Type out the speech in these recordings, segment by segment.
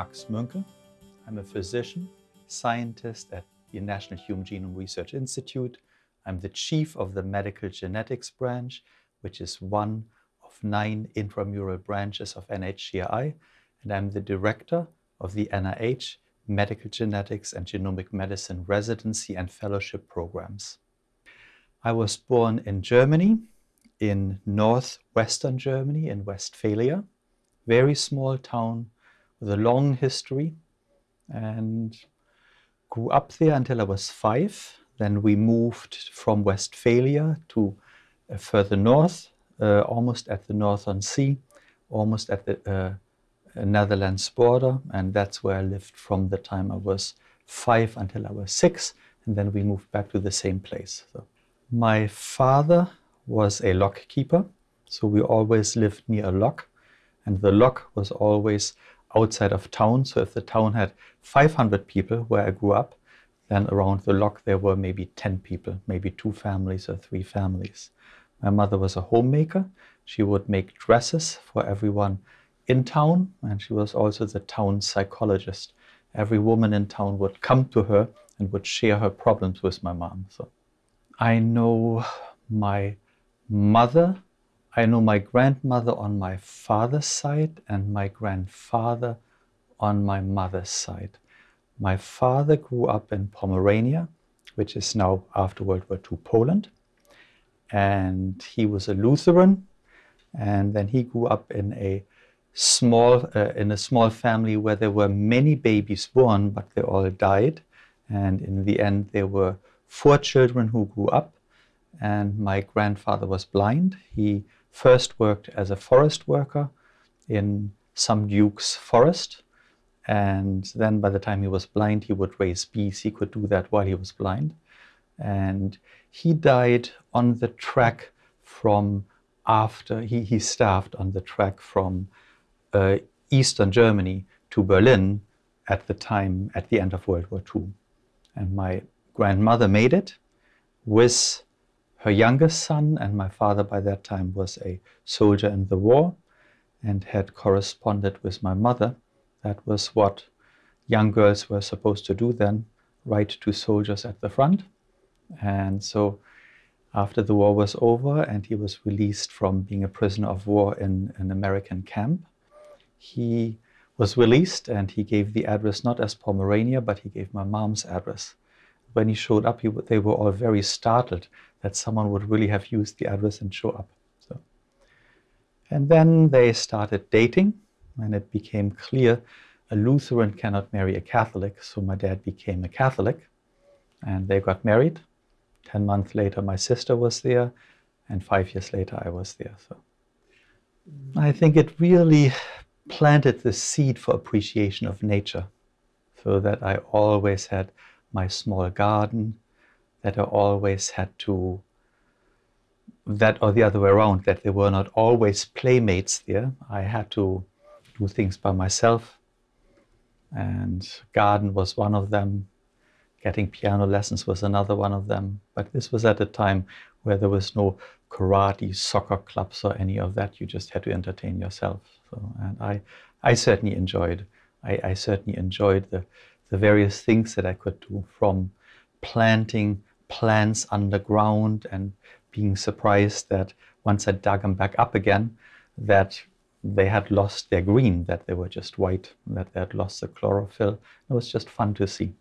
Max Münke. I'm a physician, scientist at the National Human Genome Research Institute. I'm the chief of the medical genetics branch, which is one of nine intramural branches of NHGRI, and I'm the director of the NIH Medical Genetics and Genomic Medicine Residency and Fellowship programs. I was born in Germany, in northwestern Germany, in Westphalia, very small town a long history, and grew up there until I was five. Then we moved from Westphalia to uh, further north, uh, almost at the Northern Sea, almost at the uh, Netherlands border, and that's where I lived from the time I was five until I was six, and then we moved back to the same place. So my father was a lock keeper, so we always lived near a lock, and the lock was always outside of town. So if the town had 500 people where I grew up, then around the lock there were maybe 10 people, maybe two families or three families. My mother was a homemaker. She would make dresses for everyone in town, and she was also the town psychologist. Every woman in town would come to her and would share her problems with my mom. So I know my mother, I know my grandmother on my father's side and my grandfather on my mother's side. My father grew up in Pomerania, which is now after World War II Poland. And he was a Lutheran. And then he grew up in a small uh, in a small family where there were many babies born, but they all died. And in the end, there were four children who grew up. And my grandfather was blind. He first worked as a forest worker in some duke's forest. And then by the time he was blind, he would raise bees. He could do that while he was blind. And he died on the track from after, he, he starved on the track from uh, Eastern Germany to Berlin at the time, at the end of World War II. And my grandmother made it with her youngest son, and my father by that time was a soldier in the war and had corresponded with my mother. That was what young girls were supposed to do then, write to soldiers at the front. And so after the war was over and he was released from being a prisoner of war in an American camp, he was released and he gave the address not as Pomerania, but he gave my mom's address. When he showed up, he, they were all very startled that someone would really have used the address and show up. So, and then they started dating, and it became clear a Lutheran cannot marry a Catholic, so my dad became a Catholic, and they got married. Ten months later, my sister was there, and five years later, I was there. So I think it really planted the seed for appreciation of nature so that I always had my small garden, that I always had to, that or the other way around, that there were not always playmates there. I had to do things by myself. And garden was one of them. Getting piano lessons was another one of them. But this was at a time where there was no karate, soccer clubs, or any of that. You just had to entertain yourself. So, and I, I certainly enjoyed. I, I certainly enjoyed the, the various things that I could do, from planting plants underground and being surprised that once I dug them back up again, that they had lost their green, that they were just white, that they had lost the chlorophyll. It was just fun to see.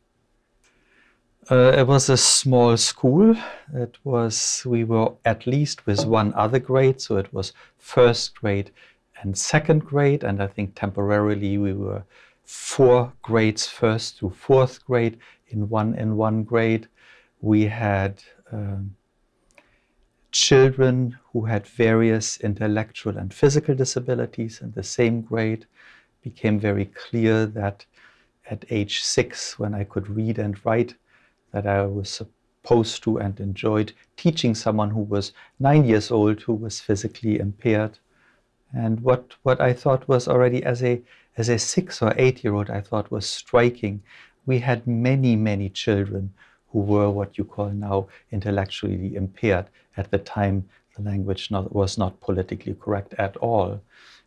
Uh, it was a small school. It was, we were at least with one other grade, so it was first grade and second grade, and I think temporarily we were four grades first to fourth grade in one in one grade. We had um, children who had various intellectual and physical disabilities in the same grade. It became very clear that at age six, when I could read and write, that I was supposed to and enjoyed teaching someone who was nine years old who was physically impaired. And what, what I thought was already as a, as a six or eight year old, I thought was striking. We had many, many children who were what you call now intellectually impaired. At the time, the language not, was not politically correct at all.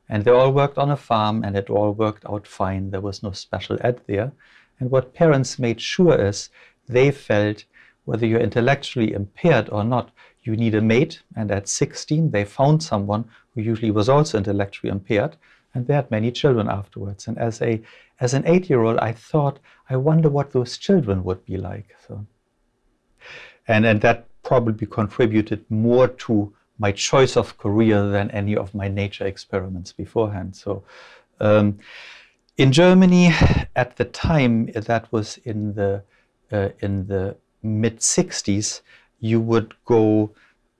And they all worked on a farm and it all worked out fine. There was no special ed there. And what parents made sure is they felt whether you're intellectually impaired or not, you need a mate. And at 16, they found someone who usually was also intellectually impaired. And they had many children afterwards. And as a as an eight-year-old, I thought, I wonder what those children would be like. So, and and that probably contributed more to my choice of career than any of my nature experiments beforehand. So, um, in Germany, at the time, that was in the uh, in the mid 60s, you would go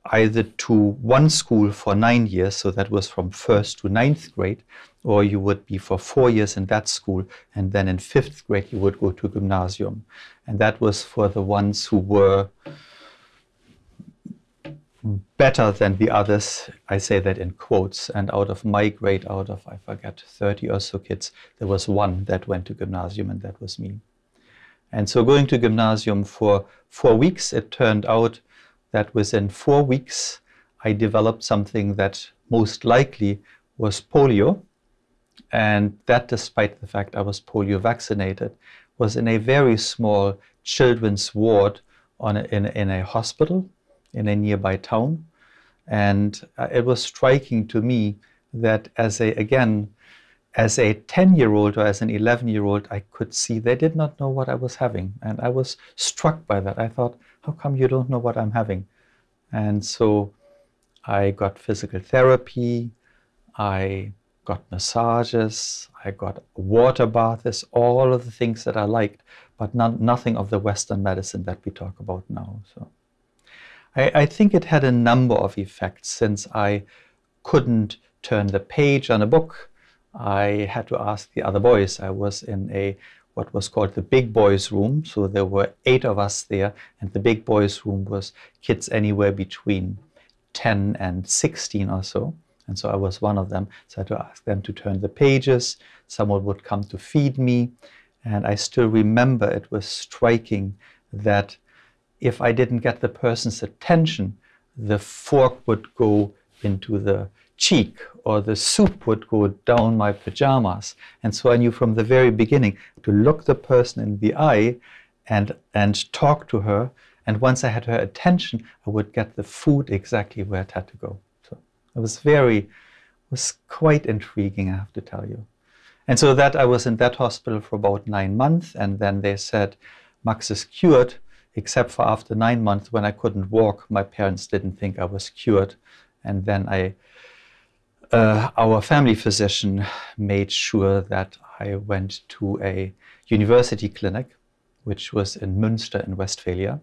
either to one school for nine years, so that was from first to ninth grade, or you would be for four years in that school, and then in fifth grade you would go to gymnasium. And that was for the ones who were better than the others. I say that in quotes. And out of my grade, out of, I forget, 30 or so kids, there was one that went to gymnasium, and that was me. And so going to gymnasium for four weeks, it turned out that within four weeks, I developed something that most likely was polio. And that, despite the fact I was polio vaccinated, was in a very small children's ward on a, in, in a hospital in a nearby town. And uh, it was striking to me that as a, again, as a 10 year old or as an 11 year old, I could see they did not know what I was having. And I was struck by that. I thought, how come you don't know what I'm having? And so I got physical therapy, I got massages, I got water baths, all of the things that I liked, but not, nothing of the Western medicine that we talk about now. So I, I think it had a number of effects since I couldn't turn the page on a book I had to ask the other boys. I was in a what was called the big boys room. So there were eight of us there, and the big boys room was kids anywhere between 10 and 16 or so. And so I was one of them. So I had to ask them to turn the pages. Someone would come to feed me. And I still remember it was striking that if I didn't get the person's attention, the fork would go into the cheek or the soup would go down my pajamas. And so I knew from the very beginning to look the person in the eye and, and talk to her. And once I had her attention, I would get the food exactly where it had to go. So it was very, it was quite intriguing, I have to tell you. And so that I was in that hospital for about nine months. And then they said, Max is cured, except for after nine months when I couldn't walk. My parents didn't think I was cured. And then I uh, our family physician made sure that I went to a university clinic, which was in Münster in Westphalia.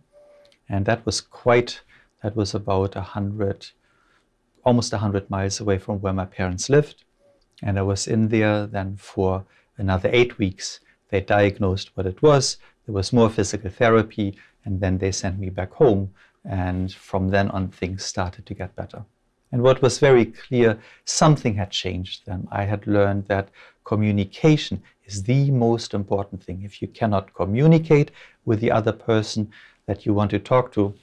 And that was quite, that was about a hundred, almost a hundred miles away from where my parents lived. And I was in there then for another eight weeks. They diagnosed what it was. There was more physical therapy, and then they sent me back home. And from then on, things started to get better. And what was very clear, something had changed then. I had learned that communication is the most important thing. If you cannot communicate with the other person that you want to talk to,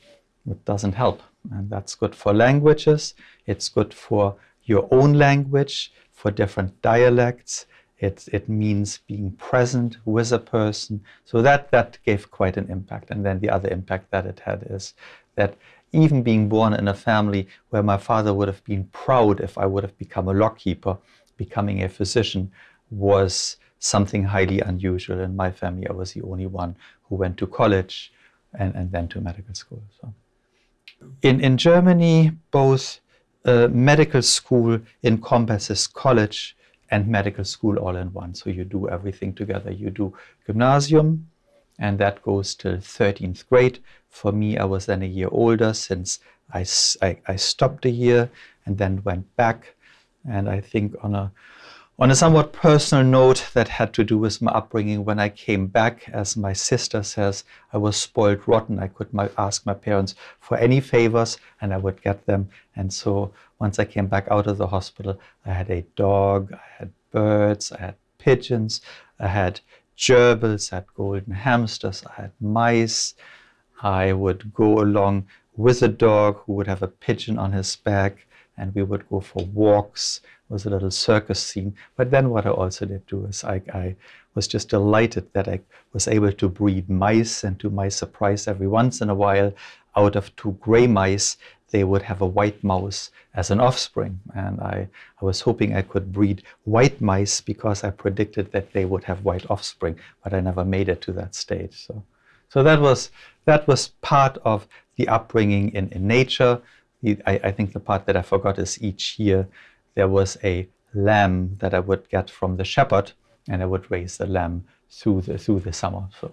it doesn't help. And that's good for languages, it's good for your own language, for different dialects. It, it means being present with a person. So that, that gave quite an impact. And then the other impact that it had is that even being born in a family where my father would have been proud if I would have become a lockkeeper, becoming a physician was something highly unusual. In my family, I was the only one who went to college and, and then to medical school. So. In, in Germany, both uh, medical school encompasses college and medical school all in one. So you do everything together. You do gymnasium, and that goes till 13th grade. For me, I was then a year older since I, I, I, stopped a year and then went back. And I think on a, on a somewhat personal note that had to do with my upbringing, when I came back, as my sister says, I was spoiled rotten. I could my, ask my parents for any favors and I would get them. And so once I came back out of the hospital, I had a dog, I had birds, I had pigeons, I had gerbils, I had golden hamsters, I had mice. I would go along with a dog who would have a pigeon on his back, and we would go for walks It was a little circus scene. But then what I also did do is I, I was just delighted that I was able to breed mice, and to my surprise, every once in a while, out of two gray mice, they would have a white mouse as an offspring. And I, I was hoping I could breed white mice because I predicted that they would have white offspring, but I never made it to that stage. So, so that was that was part of the upbringing in, in nature. I, I think the part that I forgot is each year there was a lamb that I would get from the shepherd, and I would raise the lamb through the through the summer. So,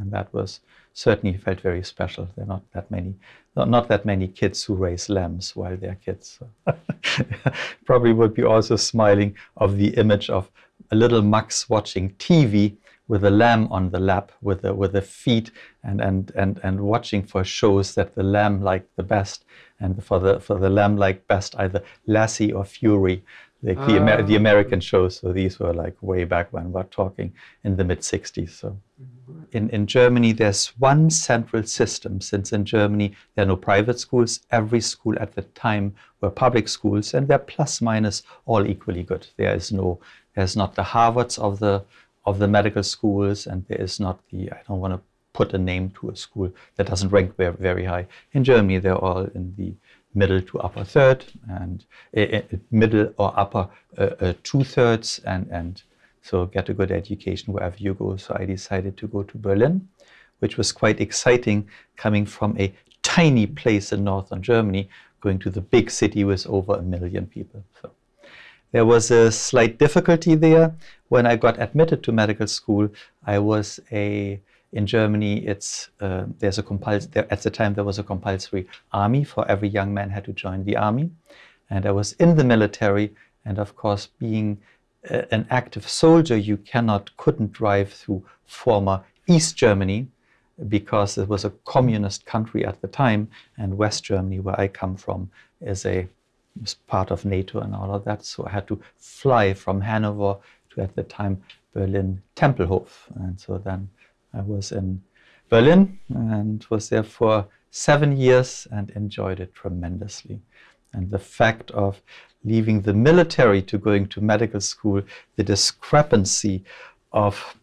and that was certainly felt very special. There are not that many, not, not that many kids who raise lambs while they're kids. So probably would be also smiling of the image of a little Max watching TV with a lamb on the lap, with the with the feet, and and and and watching for shows that the lamb liked the best, and for the for the lamb liked best either Lassie or Fury, like the, Amer- the ah. American shows. So these were like way back when we're talking in the mid '60s. So in in Germany, there's one central system. Since in Germany there are no private schools, every school at the time were public schools, and they're plus minus all equally good. There is no there's not the Harvards of the of the medical schools, and there is not the, I don't want to put a name to a school that doesn't rank very, very high. In Germany, they're all in the middle to upper third, and uh, middle or upper uh, uh, two thirds, and, and so get a good education wherever you go. So I decided to go to Berlin, which was quite exciting coming from a tiny place in northern Germany, going to the big city with over a million people. So. There was a slight difficulty there. When I got admitted to medical school, I was a in Germany, it's uh, there's a compuls- there, at the time there was a compulsory army for every young man had to join the army, and I was in the military. And of course, being an active soldier, you cannot couldn't drive through former East Germany because it was a communist country at the time, and West Germany, where I come from, is a was part of NATO and all of that. So I had to fly from Hanover to, at the time, Berlin Tempelhof. And so then I was in Berlin and was there for seven years and enjoyed it tremendously. And the fact of leaving the military to going to medical school, the discrepancy of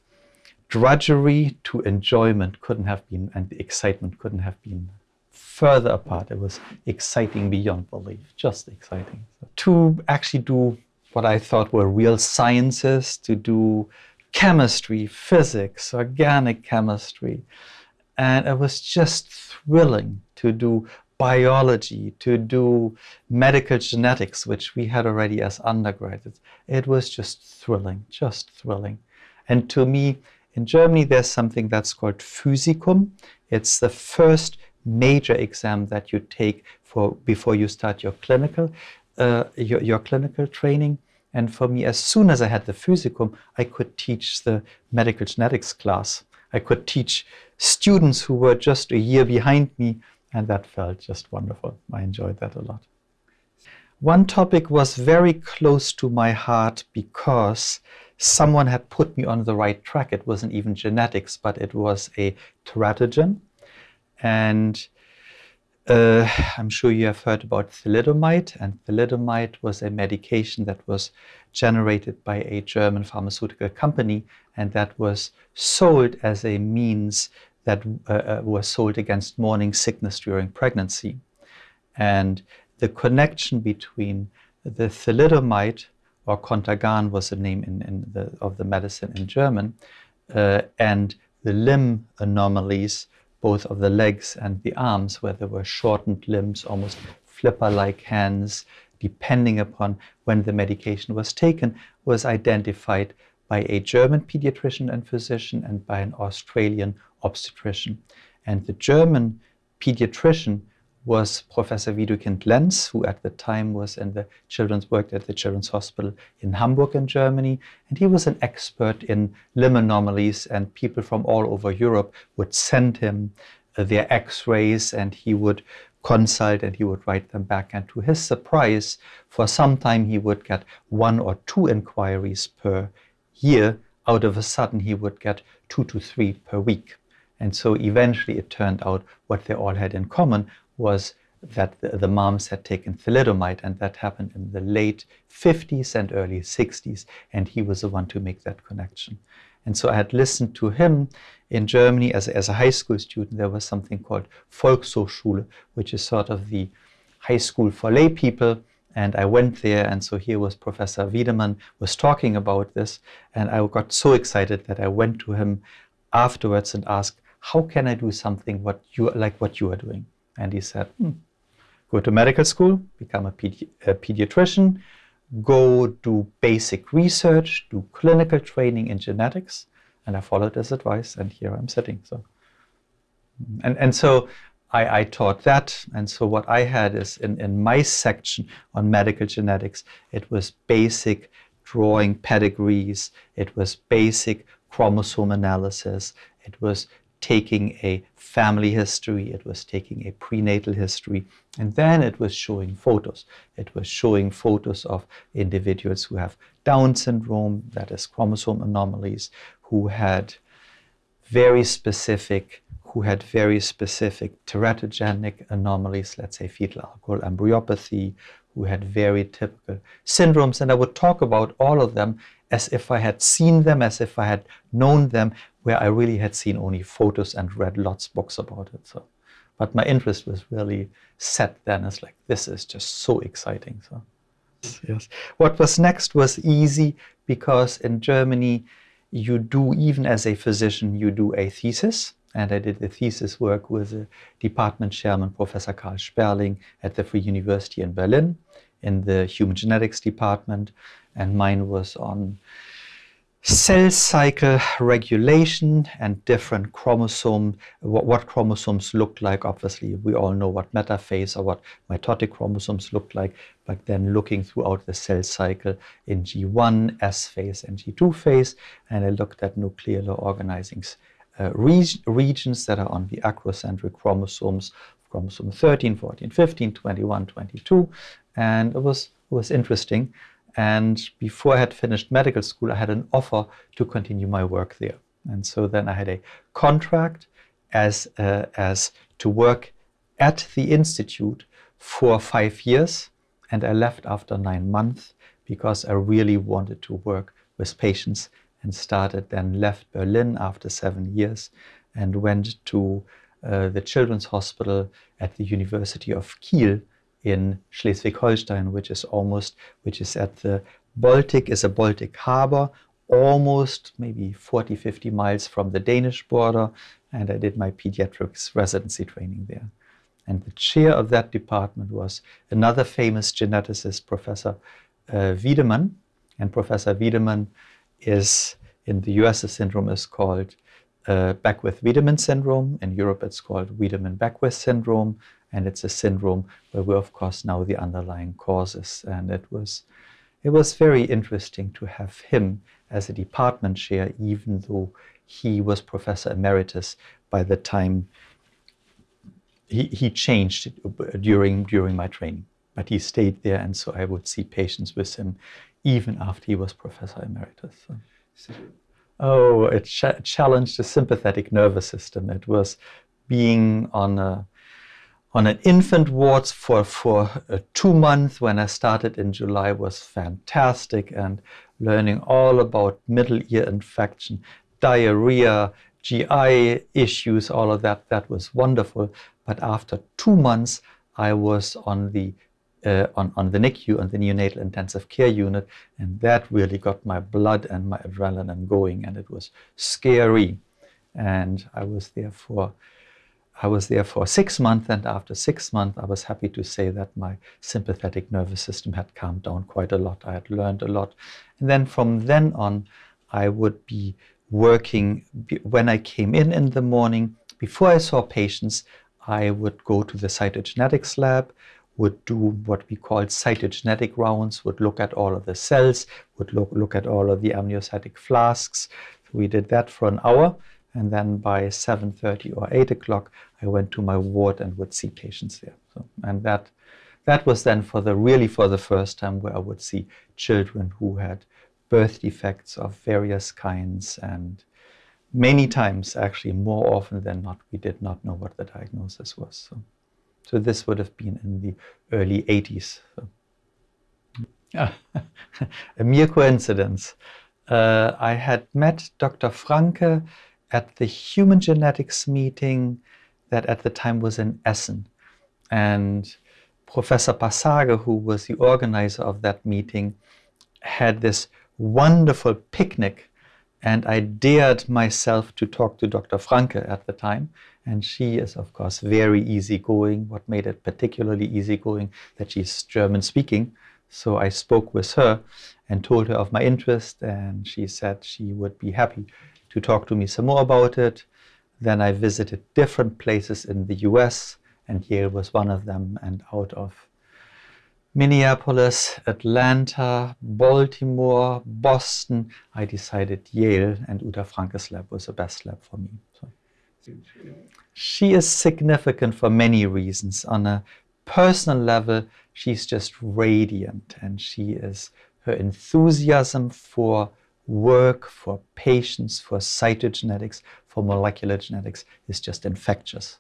drudgery to enjoyment couldn't have been, and the excitement couldn't have been further apart. It was exciting beyond belief, just exciting. To actually do what I thought were real sciences, to do chemistry, physics, organic chemistry. And it was just thrilling to do biology, to do medical genetics, which we had already as undergraduates. It was just thrilling, just thrilling. And to me, in Germany, there's something that's called Physikum. It's the first major exam that you take for before you start your clinical uh, your, your clinical training. And for me, as soon as I had the Physikum, I could teach the medical genetics class. I could teach students who were just a year behind me, and that felt just wonderful. I enjoyed that a lot. One topic was very close to my heart because someone had put me on the right track. It wasn't even genetics, but it was a teratogen. And uh, I'm sure you have heard about thalidomide, and thalidomide was a medication that was generated by a German pharmaceutical company, and that was sold as a means that uh, uh, was sold against morning sickness during pregnancy. And the connection between the thalidomide, or Contergan was the name in, in the, of the medicine in German, uh, and the limb anomalies both of the legs and the arms, where there were shortened limbs, almost flipper like hands, depending upon when the medication was taken, was identified by a German pediatrician and physician and by an Australian obstetrician. And the German pediatrician was Professor Widukind Lenz, who at the time was in the children's worked at the Children's Hospital in Hamburg in Germany, and he was an expert in limb anomalies, and people from all over Europe would send him uh, their X-rays, and he would consult and he would write them back. And to his surprise, for some time he would get one or two inquiries per year. Out of a sudden, he would get two to three per week. And so eventually it turned out what they all had in common was that the, the, moms had taken thalidomide, and that happened in the late 50s and early 60s, and he was the one to make that connection. And so I had listened to him in Germany as, as a high school student. There was something called Volkshochschule, which is sort of the high school for lay people. And I went there, and so here was Professor Wiedemann was talking about this, and I got so excited that I went to him afterwards and asked, "How can I do something what you like what you are doing?" And he said, hmm, "Go to medical school, become a, pedi a pediatrician, go do basic research, do clinical training in genetics. And I followed his advice, and here I'm sitting. So, and, and so I, I taught that. And so what I had is in, in my section on medical genetics, it was basic drawing pedigrees, it was basic chromosome analysis, it was taking a family history, it was taking a prenatal history, and then it was showing photos. It was showing photos of individuals who have Down syndrome, that is chromosome anomalies, who had very specific who had very specific teratogenic anomalies, let's say fetal alcohol embryopathy, who had very typical syndromes. And I would talk about all of them as if I had seen them, as if I had known them, where I really had seen only photos and read lots of books about it. So, but my interest was really set then as like, this is just so exciting. So, yes. What was next was easy because in Germany, you do, even as a physician, you do a thesis. And I did the thesis work with the department chairman, Professor Karl Sperling at the Free University in Berlin in the human genetics department. And mine was on cell cycle regulation and different chromosome, what, what, chromosomes look like. Obviously, we all know what metaphase or what mitotic chromosomes look like, but then looking throughout the cell cycle in G1, S phase, and G2 phase, and I looked at nuclear organizing uh, regions that are on the acrocentric chromosomes, chromosome 13, 14, 15, 21, 22, and it was, it was interesting. And before I had finished medical school, I had an offer to continue my work there. And so then I had a contract as, uh, as to work at the institute for five years. And I left after nine months because I really wanted to work with patients and started then left Berlin after seven years and went to uh, the Children's Hospital at the University of Kiel in Schleswig-Holstein, which is almost, which is at the Baltic, is a Baltic harbor, almost maybe 40, 50 miles from the Danish border. And I did my pediatrics residency training there. And the chair of that department was another famous geneticist, Professor uh, Wiedemann. And Professor Wiedemann is, in the US, the syndrome is called uh, Beckwith-Wiedemann syndrome. In Europe, it's called Wiedemann-Beckwith syndrome. And it's a syndrome where we of course know the underlying causes. And it was it was very interesting to have him as a department chair even though he was professor emeritus by the time he, he changed during during my training but he stayed there and so I would see patients with him even after he was professor emeritus so. oh it ch challenged the sympathetic nervous system it was being on a on an infant ward for, for two months when I started in July was fantastic and learning all about middle ear infection, diarrhea, GI issues, all of that, that was wonderful. But after two months, I was on the uh, on, on the NICU, on the neonatal intensive care unit, and that really got my blood and my adrenaline going, and it was scary. And I was there for I was there for six months, and after six months, I was happy to say that my sympathetic nervous system had calmed down quite a lot. I had learned a lot. And then from then on, I would be working, when I came in in the morning, before I saw patients, I would go to the cytogenetics lab, would do what we call cytogenetic rounds, would look at all of the cells, would look, look at all of the amniotic flasks. we did that for an hour. And then by 7.30 or 8 o'clock, I went to my ward and would see patients there. So, and that, that was then for the really for the first time where I would see children who had birth defects of various kinds and many times actually more often than not we did not know what the diagnosis was. So. So this would have been in the early 80s. So. a mere coincidence. Uh, I had met Dr. Francke at the human genetics meeting that at the time was in Essen. And Professor Passarge, who was the organizer of that meeting, had this wonderful picnic. And I dared myself to talk to Dr. Francke at the time. And she is, of course, very easygoing. What made it particularly easygoing that she's German speaking. So I spoke with her and told her of my interest, and she said she would be happy to talk to me some more about it. Then I visited different places in the US, and Yale was one of them. And out of Minneapolis, Atlanta, Baltimore, Boston, I decided Yale and Uta Francke's lab was the best lab for me. So. She is significant for many reasons. On a personal level, she's just radiant and she is her enthusiasm for work, for patients, for cytogenetics, for molecular genetics is just infectious.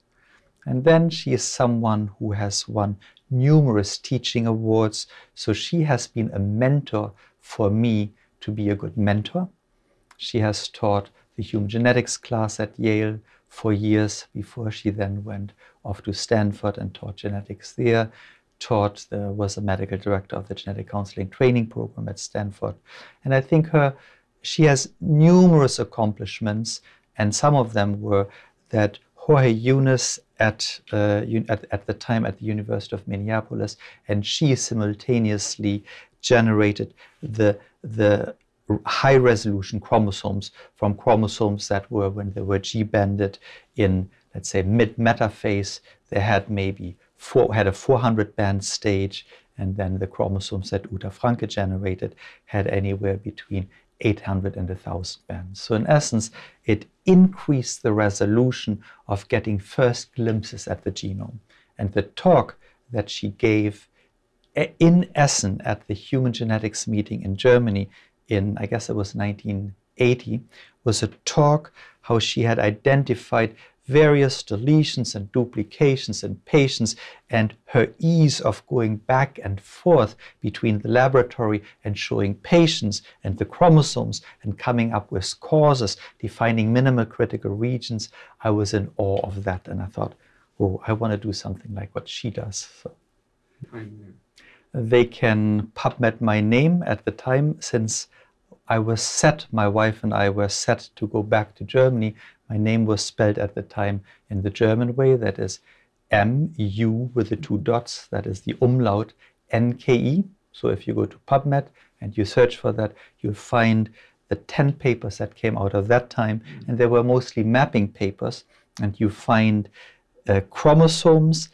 And then she is someone who has won numerous teaching awards, so she has been a mentor for me to be a good mentor. She has taught the human genetics class at Yale for years before she then went off to Stanford and taught genetics there taught, was a medical director of the genetic counseling training program at Stanford. And I think her, she has numerous accomplishments, and some of them were that Jorge Yunis at, uh, at, at the time at the University of Minneapolis, and she simultaneously generated the, the high resolution chromosomes from chromosomes that were when they were G banded in, let's say, mid metaphase, they had maybe four, had a 400 band stage, and then the chromosomes that Uta Francke generated had anywhere between 800 and 1000 bands. So in essence, it increased the resolution of getting first glimpses at the genome. And the talk that she gave eh, in Essen at the Human Genetics meeting in Germany in, I guess it was 1980, was a talk how she had identified various deletions and duplications in patients and her ease of going back and forth between the laboratory and showing patients and the chromosomes and coming up with causes, defining minimal critical regions, I was in awe of that and I thought, oh, I want to do something like what she does. So they can PubMed my name at the time since I was set, my wife and I were set to go back to Germany my name was spelled at the time in the German way, that is M-U with the two dots, that is the umlaut N-K-E. So if you go to PubMed and you search for that, you'll find the 10 papers that came out of that time, and they were mostly mapping papers, and you find uh, chromosomes,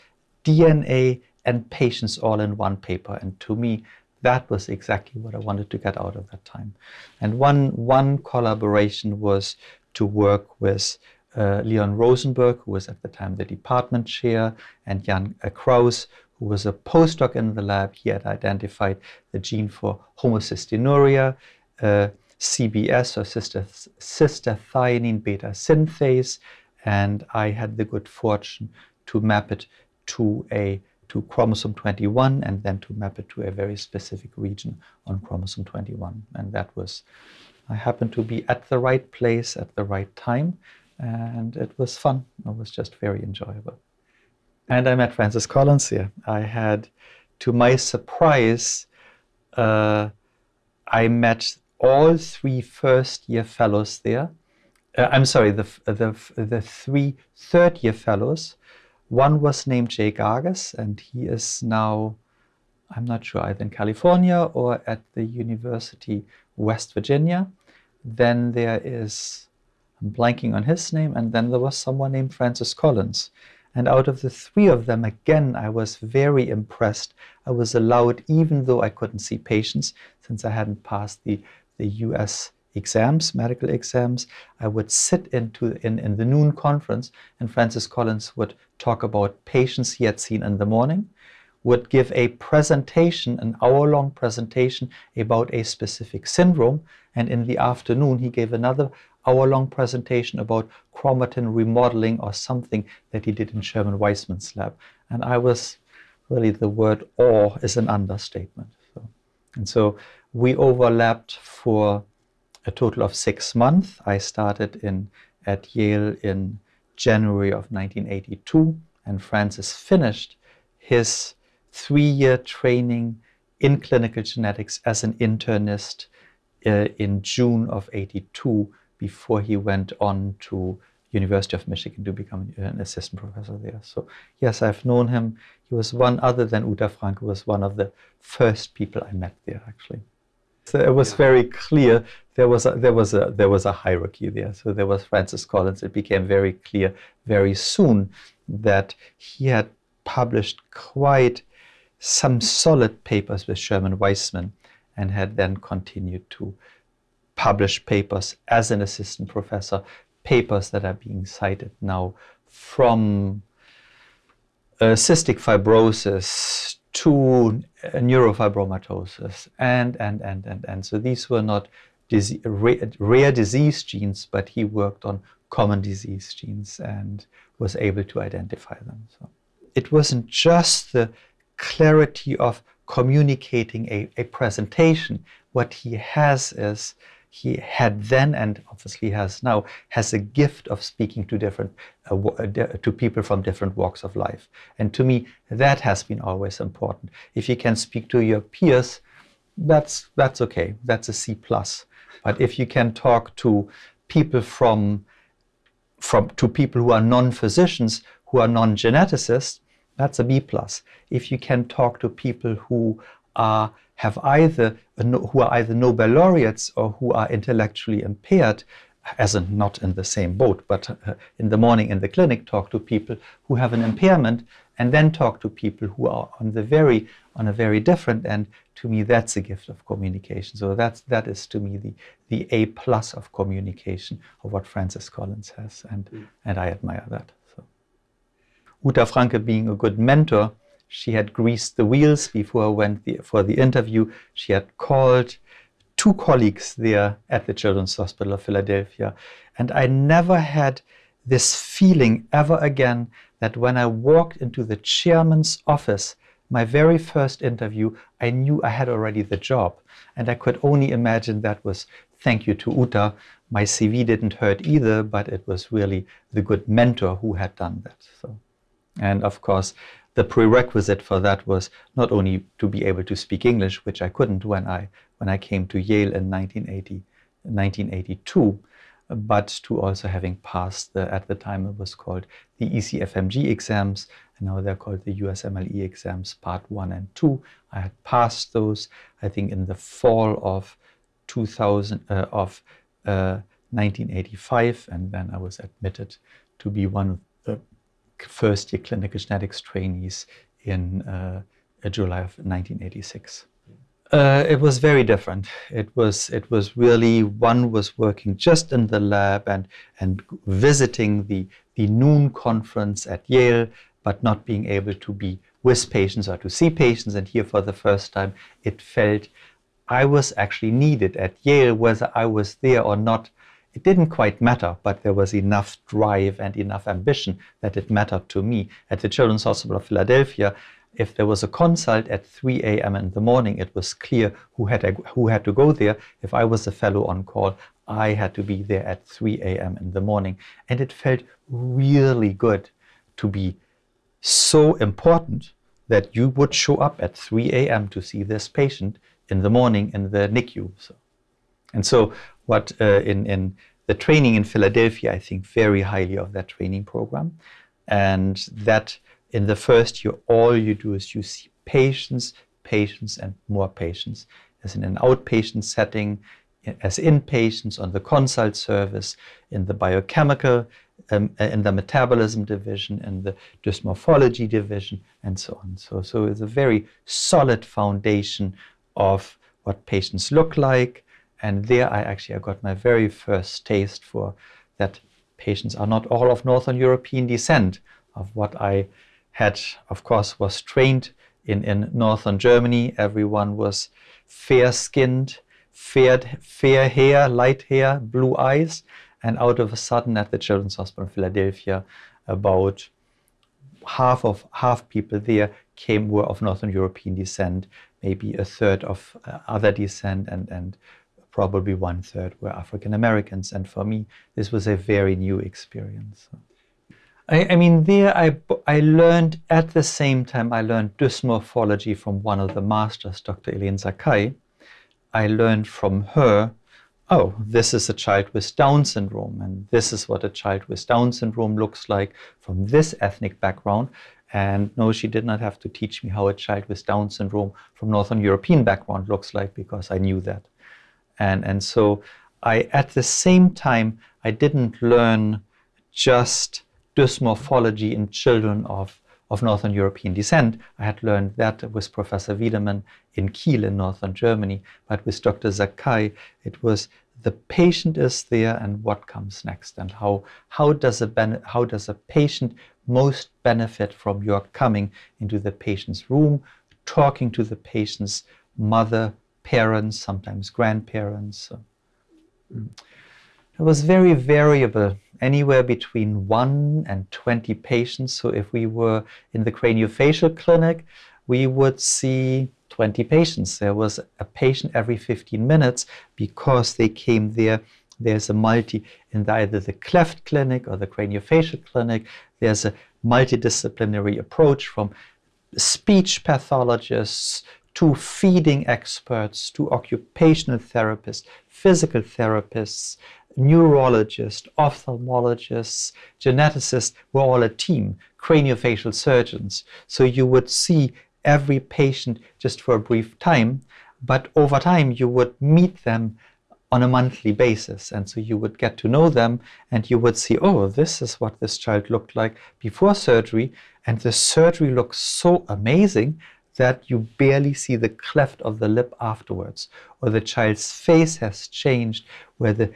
DNA, and patients all in one paper. And to me, that was exactly what I wanted to get out of that time. And one, one collaboration was to work with uh, Leon Rosenberg, who was at the time the department chair, and Jan Kraus, who was a postdoc in the lab. He had identified the gene for homocystinuria, uh, CBS, or cystathionine beta synthase, and I had the good fortune to map it to a to chromosome 21 and then to map it to a very specific region on chromosome 21 and that was I happened to be at the right place at the right time, and it was fun. It was just very enjoyable. And I met Francis Collins here. I had, to my surprise, uh, I met all three first year fellows there. Uh, I'm sorry, the, the, the three third year fellows. One was named Jay Gargas, and he is now, I'm not sure, either in California or at the University West Virginia. Then there is, I'm blanking on his name, and then there was someone named Francis Collins. And out of the three of them, again, I was very impressed. I was allowed, even though I couldn't see patients, since I hadn't passed the, the US exams, medical exams, I would sit into in, in the noon conference, and Francis Collins would talk about patients he had seen in the morning, would give a presentation, an hour long presentation about a specific syndrome. And in the afternoon, he gave another hour long presentation about chromatin remodeling or something that he did in Sherman Weissman's lab. And I was really, the word awe is an understatement. So, and so we overlapped for a total of six months. I started in at Yale in January of 1982, and Francis finished his three-year training in clinical genetics as an internist uh, in June of 82 before he went on to University of Michigan to become an assistant professor there. So yes, I've known him. He was one other than Uta Francke was one of the first people I met there actually. So it was very clear there was a, there was a there was a hierarchy there. So there was Francis Collins. It became very clear very soon that he had published quite some solid papers with Sherman Weissman and had then continued to publish papers as an assistant professor, papers that are being cited now from uh, cystic fibrosis to uh, neurofibromatosis and, and, and, and, and. So these were not rare, rare disease genes, but he worked on common disease genes and was able to identify them. So it wasn't just the clarity of communicating a, a presentation. What he has is he had then and obviously has now has a gift of speaking to different uh, uh to people from different walks of life. And to me that has been always important. If you can speak to your peers that's that's okay. That's a c plus. But if you can talk to people from from to people who are non-physicians who are non-geneticists that's a b plus if you can talk to people who are have either who are either Nobel laureates or who are intellectually impaired, as in not in the same boat, but uh, in the morning in the clinic, talk to people who have an impairment, and then talk to people who are on the very on a very different end. To me, that's a gift of communication. So that's that is to me the the A plus of communication of what Francis Collins has, and mm. and I admire that. Uta Francke being a good mentor she had greased the wheels before I went the, for the interview. She had called two colleagues there at the Children's Hospital of Philadelphia. And I never had this feeling ever again that when I walked into the chairman's office, my very first interview, I knew I had already the job. And I could only imagine that was thank you to Uta. My CV didn't hurt either, but it was really the good mentor who had done that. So, and of course, the prerequisite for that was not only to be able to speak English, which I couldn't when I when I came to Yale in 1980, 1982, but to also having passed the at the time it was called the ECFMG exams, and now they're called the USMLE exams, part one and two. I had passed those, I think, in the fall of 2000 uh, of uh, 1985, and then I was admitted to be one of first year clinical genetics trainees in uh, July of 1986. Uh, it was very different. It was it was really one was working just in the lab and and visiting the the noon conference at Yale, but not being able to be with patients or to see patients. And here for the first time, it felt I was actually needed at Yale, whether I was there or not it didn't quite matter, but there was enough drive and enough ambition that it mattered to me. At the Children's Hospital of Philadelphia, if there was a consult at 3 a.m. in the morning, it was clear who had, who had to go there. If I was a fellow on call, I had to be there at 3 a.m. in the morning. And it felt really good to be so important that you would show up at 3 a.m. to see this patient in the morning in the NICU. So, and so what uh, in, in the training in Philadelphia, I think very highly of that training program. And that in the first year, all you do is you see patients, patients, and more patients. As in an outpatient setting, as inpatients on the consult service, in the biochemical, um, in the metabolism division, in the dysmorphology division, and so on. So, so it's a very solid foundation of what patients look like, and there I actually I got my very first taste for that patients are not all of Northern European descent of what I had, of course, was trained in, in Northern Germany. Everyone was fair skinned, fair, fair hair, light hair, blue eyes. And out of a sudden, at the Children's Hospital in Philadelphia, about half of half people there came were of Northern European descent, maybe a third of uh, other descent, and and probably one third were African Americans. And for me, this was a very new experience. I, I, mean, there I, I learned at the same time, I learned dysmorphology from one of the masters, Dr. Elaine Zackai. I learned from her, oh, this is a child with Down syndrome, and this is what a child with Down syndrome looks like from this ethnic background. And no, she did not have to teach me how a child with Down syndrome from Northern European background looks like because I knew that. And, and so I, at the same time, I didn't learn just dysmorphology in children of, of Northern European descent. I had learned that with Professor Wiedemann in Kiel in Northern Germany, but with Dr. Zackai, it was the patient is there and what comes next and how, how, does a how does a patient most benefit from your coming into the patient's room, talking to the patient's mother, parents, sometimes grandparents. It was very variable, anywhere between 1 and 20 patients. So if we were in the craniofacial clinic, we would see 20 patients. There was a patient every 15 minutes because they came there. There's a multi in either the cleft clinic or the craniofacial clinic. There's a multidisciplinary approach from speech pathologists to feeding experts, to occupational therapists, physical therapists, neurologists, ophthalmologists, geneticists were all a team, craniofacial surgeons. So you would see every patient just for a brief time, but over time you would meet them on a monthly basis. And so you would get to know them and you would see, oh, this is what this child looked like before surgery. And the surgery looks so amazing that you barely see the cleft of the lip afterwards, or the child's face has changed where the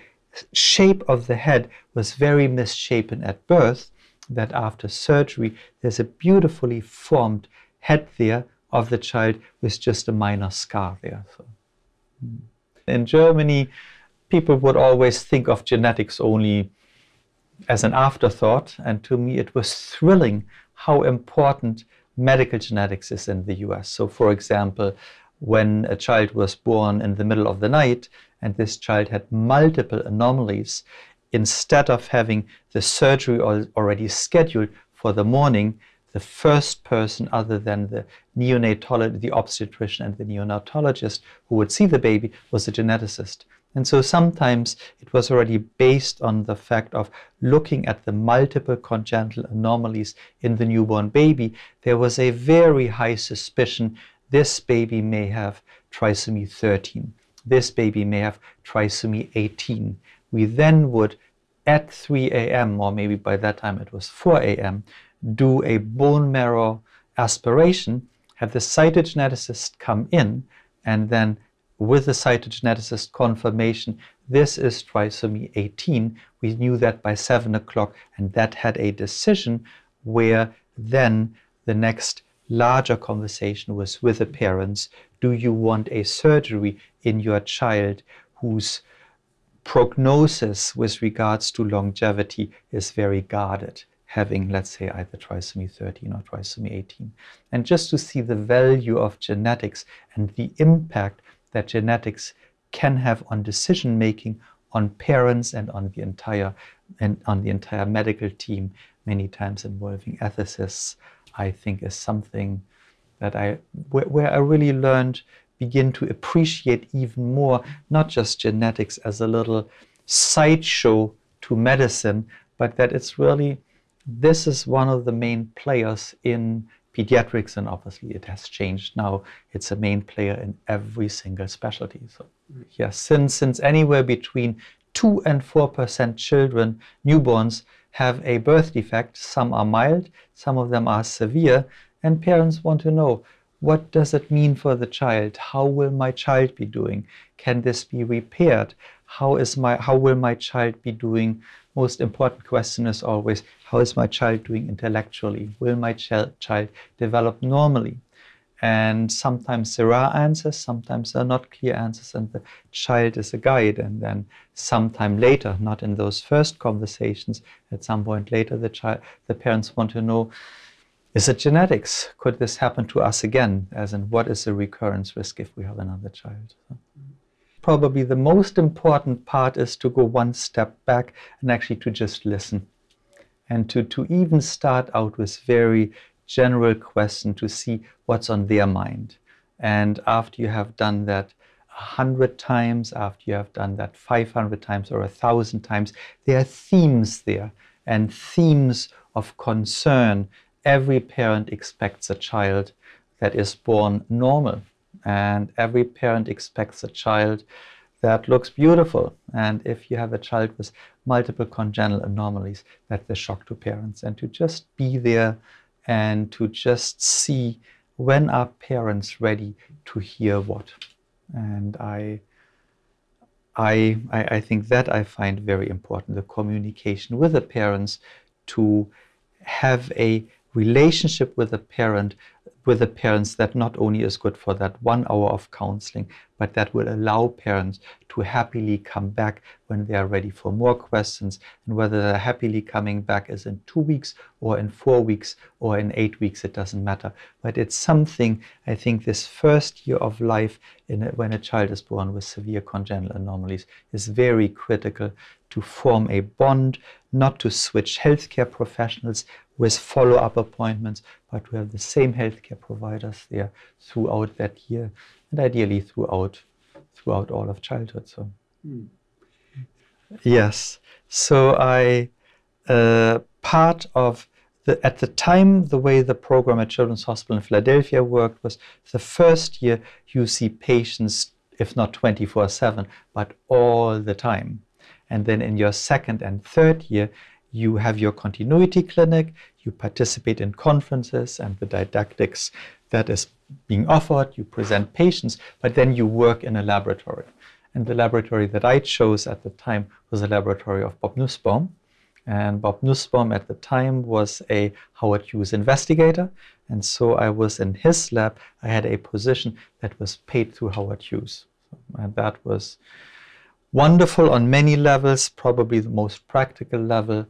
shape of the head was very misshapen at birth, that after surgery there's a beautifully formed head there of the child with just a minor scar there. So, hmm. in Germany, people would always think of genetics only as an afterthought, and to me it was thrilling how important medical genetics is in the US. So, for example, when a child was born in the middle of the night and this child had multiple anomalies, instead of having the surgery already scheduled for the morning, the first person other than the neonatologist, the obstetrician and the neonatologist who would see the baby was a geneticist. And so sometimes it was already based on the fact of looking at the multiple congenital anomalies in the newborn baby. There was a very high suspicion this baby may have trisomy 13. This baby may have trisomy 18. We then would, at 3 a.m., or maybe by that time it was 4 a.m., do a bone marrow aspiration, have the cytogeneticist come in, and then with the cytogeneticist confirmation, this is trisomy 18. We knew that by 7 o'clock, and that had a decision where then the next larger conversation was with the parents. Do you want a surgery in your child whose prognosis with regards to longevity is very guarded? having, let's say, either trisomy 13 or trisomy 18. And just to see the value of genetics and the impact that genetics can have on decision making on parents and on the entire and on the entire medical team, many times involving ethicists, I think is something that I where, where I really learned begin to appreciate even more not just genetics as a little sideshow to medicine, but that it's really this is one of the main players in pediatrics, and obviously it has changed now. It's a main player in every single specialty. So, yeah, since since anywhere between two and four percent children, newborns, have a birth defect. Some are mild, some of them are severe, and parents want to know what does it mean for the child? How will my child be doing? Can this be repaired? How is my how will my child be doing? Most important question is always how is my child doing intellectually? Will my ch child develop normally? And sometimes there are answers, sometimes there are not clear answers, and the child is a guide. And then sometime later, not in those first conversations, at some point later, the child, the parents want to know, is it genetics? Could this happen to us again? As in, what is the recurrence risk if we have another child? So probably the most important part is to go one step back and actually to just listen and to, to even start out with very general question to see what's on their mind. And after you have done that a hundred times, after you have done that 500 times or a thousand times, there are themes there and themes of concern. Every parent expects a child that is born normal, and every parent expects a child that looks beautiful. And if you have a child with multiple congenital anomalies, that's a shock to parents. And to just be there and to just see when are parents ready to hear what. And I, I, I think that I find very important, the communication with the parents to have a relationship with the parent with the parents that not only is good for that one hour of counseling, but that will allow parents to happily come back when they are ready for more questions. And whether they're happily coming back is in two weeks or in four weeks or in eight weeks, it doesn't matter. But it's something, I think, this first year of life a, when a child is born with severe congenital anomalies is very critical to form a bond, not to switch healthcare professionals with follow-up appointments, but to have the same healthcare providers there throughout that year, and ideally throughout throughout all of childhood. So, mm. yes. So I uh, part of the, at the time, the way the program at Children's Hospital in Philadelphia worked was the first year you see patients, if not 24 7, but all the time. And then in your second and third year, you have your continuity clinic, you participate in conferences and the didactics that is being offered, you present patients, but then you work in a laboratory. And the laboratory that I chose at the time was a laboratory of Bob Nussbaum. And Bob Nussbaum at the time was a Howard Hughes investigator. And so I was in his lab. I had a position that was paid through Howard Hughes. And that was wonderful on many levels, probably the most practical level.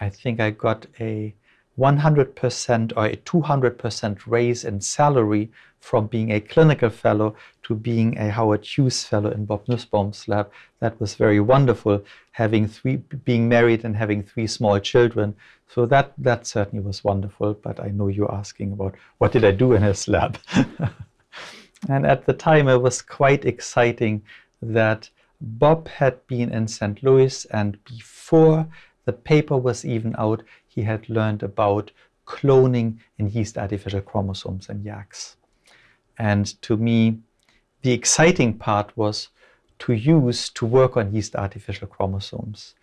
I think I got a 100% or a 200% raise in salary from being a clinical fellow to being a Howard Hughes fellow in Bob Nussbaum's lab. That was very wonderful, having three, being married and having three small children. So that, that certainly was wonderful. But I know you're asking about what did I do in his lab? and at the time, it was quite exciting that Bob had been in St. Louis, and before the paper was even out, he had learned about cloning in yeast artificial chromosomes and YACs. And to me, the exciting part was to use to work on yeast artificial chromosomes.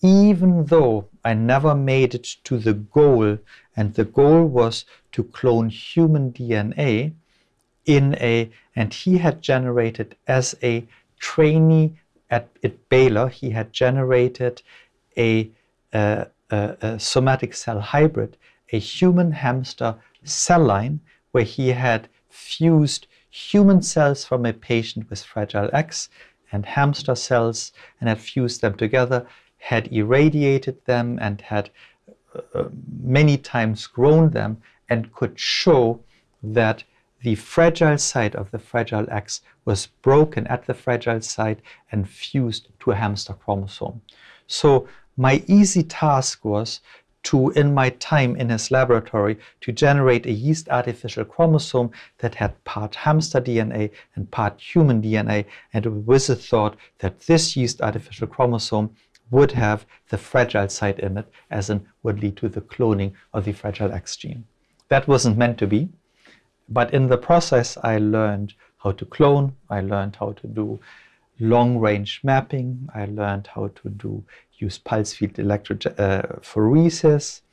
Even though I never made it to the goal, and the goal was to clone human DNA in a, and he had generated as a trainee at, at Baylor, he had generated a, a, a, a somatic cell hybrid, a human hamster cell line, where he had fused human cells from a patient with Fragile X and hamster cells and had fused them together, had irradiated them and had uh, many times grown them and could show that the fragile site of the Fragile X was broken at the fragile site and fused to a hamster chromosome. So my easy task was to, in my time in his laboratory, to generate a yeast artificial chromosome that had part hamster DNA and part human DNA, and with the thought that this yeast artificial chromosome would have the fragile site in it, as in would lead to the cloning of the Fragile X gene. That wasn't meant to be. But in the process, I learned how to clone, I learned how to do long range mapping, I learned how to do use pulse field electrophoresis, uh,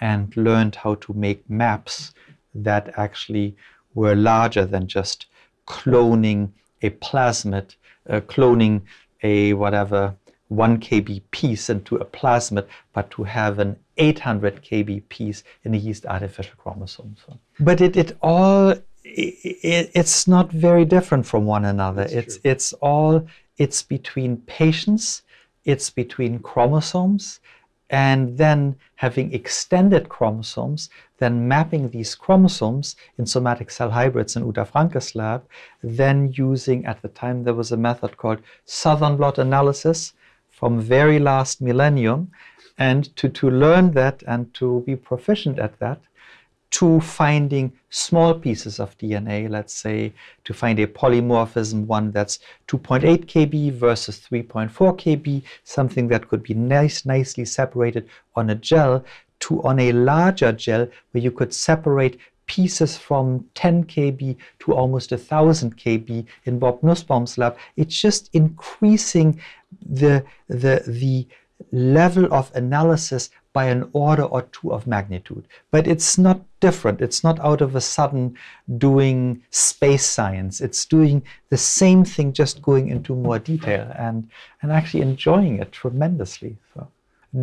and learned how to make maps that actually were larger than just cloning a plasmid, uh, cloning a whatever 1 kb piece into a plasmid, but to have an 800 kb piece in a yeast artificial chromosome. So, but it, it all it, it's not very different from one another. That's it's true. it's all it's between patients, it's between chromosomes, and then having extended chromosomes, then mapping these chromosomes in somatic cell hybrids in Uta Francke's lab, then using at the time there was a method called southern blot analysis from very last millennium, and to, to learn that and to be proficient at that, to finding small pieces of DNA, let's say to find a polymorphism, one that's 2.8 kb versus 3.4 kb, something that could be nice, nicely separated on a gel, to on a larger gel where you could separate pieces from 10 kb to almost 1000 kb in Bob Nussbaum's lab. It's just increasing the, the, the level of analysis by an order or two of magnitude. But it's not different. It's not out of a sudden doing space science. It's doing the same thing, just going into more detail and, and actually enjoying it tremendously. So,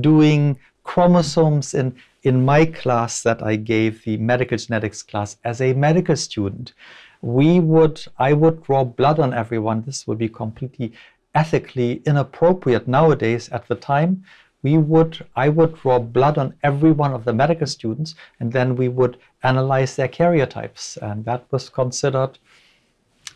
doing chromosomes in, in my class that I gave, the medical genetics class, as a medical student, we would, I would draw blood on everyone. This would be completely ethically inappropriate nowadays at the time we would I would draw blood on every one of the medical students and then we would analyze their karyotypes. And that was considered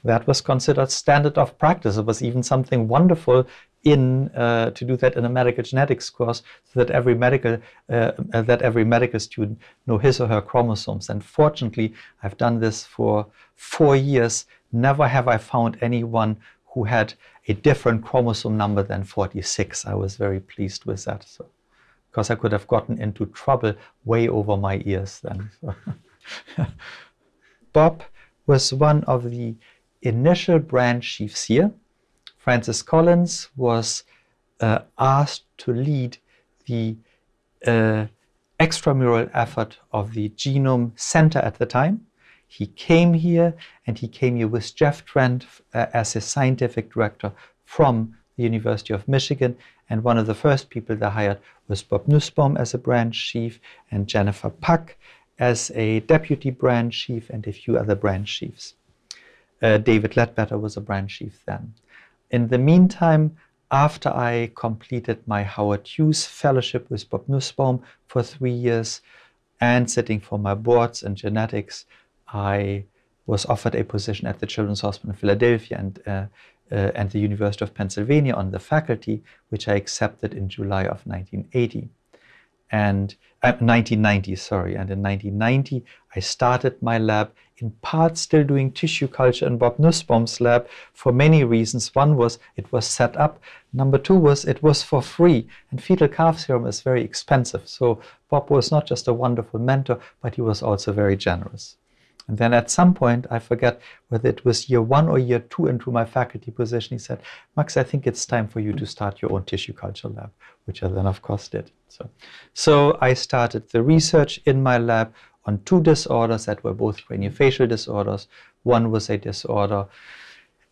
that was considered standard of practice. It was even something wonderful in uh, to do that in a medical genetics course so that every medical uh, that every medical student know his or her chromosomes. And fortunately I've done this for four years. Never have I found anyone who had a different chromosome number than 46. I was very pleased with that. So, because I could have gotten into trouble way over my ears then. Bob was one of the initial branch chiefs here. Francis Collins was uh, asked to lead the uh, extramural effort of the Genome Center at the time. He came here and he came here with Jeff Trent uh, as his scientific director from the University of Michigan. And one of the first people they hired was Bob Nussbaum as a branch chief and Jennifer Puck as a deputy branch chief and a few other branch chiefs. Uh, David Ledbetter was a branch chief then. In the meantime, after I completed my Howard Hughes fellowship with Bob Nussbaum for three years and sitting for my boards in genetics, I was offered a position at the Children's Hospital in Philadelphia and, uh, uh, and the University of Pennsylvania on the faculty, which I accepted in July of 1980. And uh, 1990, sorry. And in 1990, I started my lab in part still doing tissue culture in Bob Nussbaum's lab for many reasons. One was it was set up. Number two was it was for free. And fetal calf serum is very expensive. So Bob was not just a wonderful mentor, but he was also very generous. And then at some point, I forget whether it was year one or year two into my faculty position, he said, Max, I think it's time for you to start your own tissue culture lab, which I then, of course, did. So, so I started the research in my lab on two disorders that were both craniofacial disorders. One was a disorder,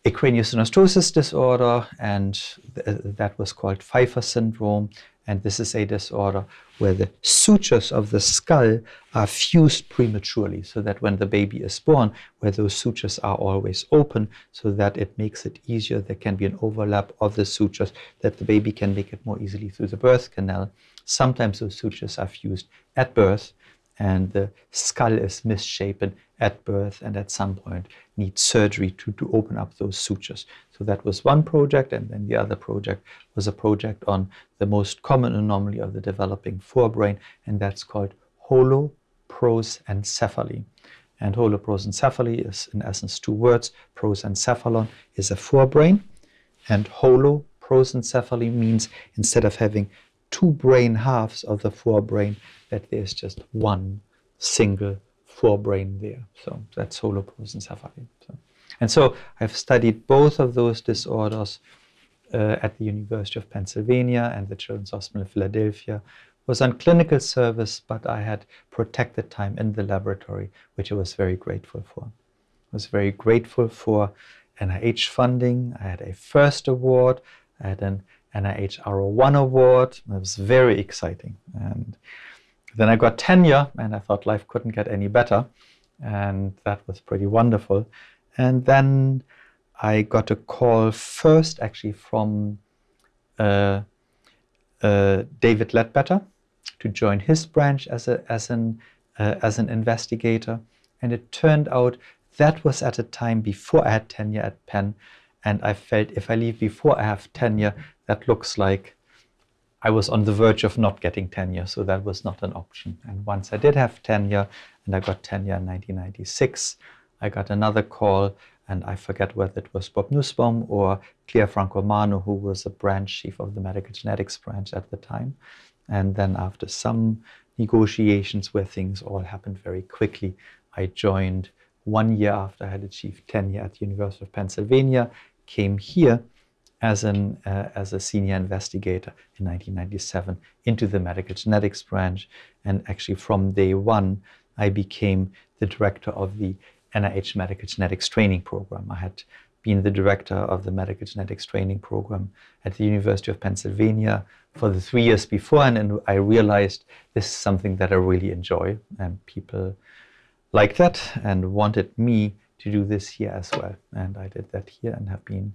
a craniosynostosis disorder, and th that was called Pfeiffer syndrome. And this is a disorder where the sutures of the skull are fused prematurely, so that when the baby is born, where those sutures are always open, so that it makes it easier, there can be an overlap of the sutures, that the baby can make it more easily through the birth canal. Sometimes those sutures are fused at birth, and the skull is misshapen at birth and at some point need surgery to, to open up those sutures. So that was one project, and then the other project was a project on the most common anomaly of the developing forebrain, and that's called holoprosencephaly. And holoprosencephaly is in essence two words. Prosencephalon is a forebrain, and holoprosencephaly means instead of having two brain halves of the forebrain, that there's just one single forebrain there. So that's holoprosencephaly. So, and so I've studied both of those disorders uh, at the University of Pennsylvania and the Children's Hospital in Philadelphia. Was on clinical service, but I had protected time in the laboratory, which I was very grateful for. I was very grateful for NIH funding. I had a first award. I had an NIH R01 award. It was very exciting. And then I got tenure, and I thought life couldn't get any better. And that was pretty wonderful. And then I got a call first, actually, from uh, uh, David Ledbetter to join his branch as, a, as, an, uh, as an investigator. And it turned out that was at a time before I had tenure at Penn. And I felt if I leave before I have tenure, that looks like I was on the verge of not getting tenure. So that was not an option. And once I did have tenure, and I got tenure in 1996, I got another call, and I forget whether it was Bob Nussbaum or Clair Francomano, who was a branch chief of the medical genetics branch at the time. And then after some negotiations where things all happened very quickly, I joined one year after I had achieved tenure at the University of Pennsylvania, came here as, an, uh, as a senior investigator in 1997 into the medical genetics branch. And actually from day one, I became the director of the NIH Medical Genetics Training Program. I had been the director of the Medical Genetics Training Program at the University of Pennsylvania for the three years before, and I realized this is something that I really enjoy, and people like that and wanted me to do this here as well. And I did that here and have been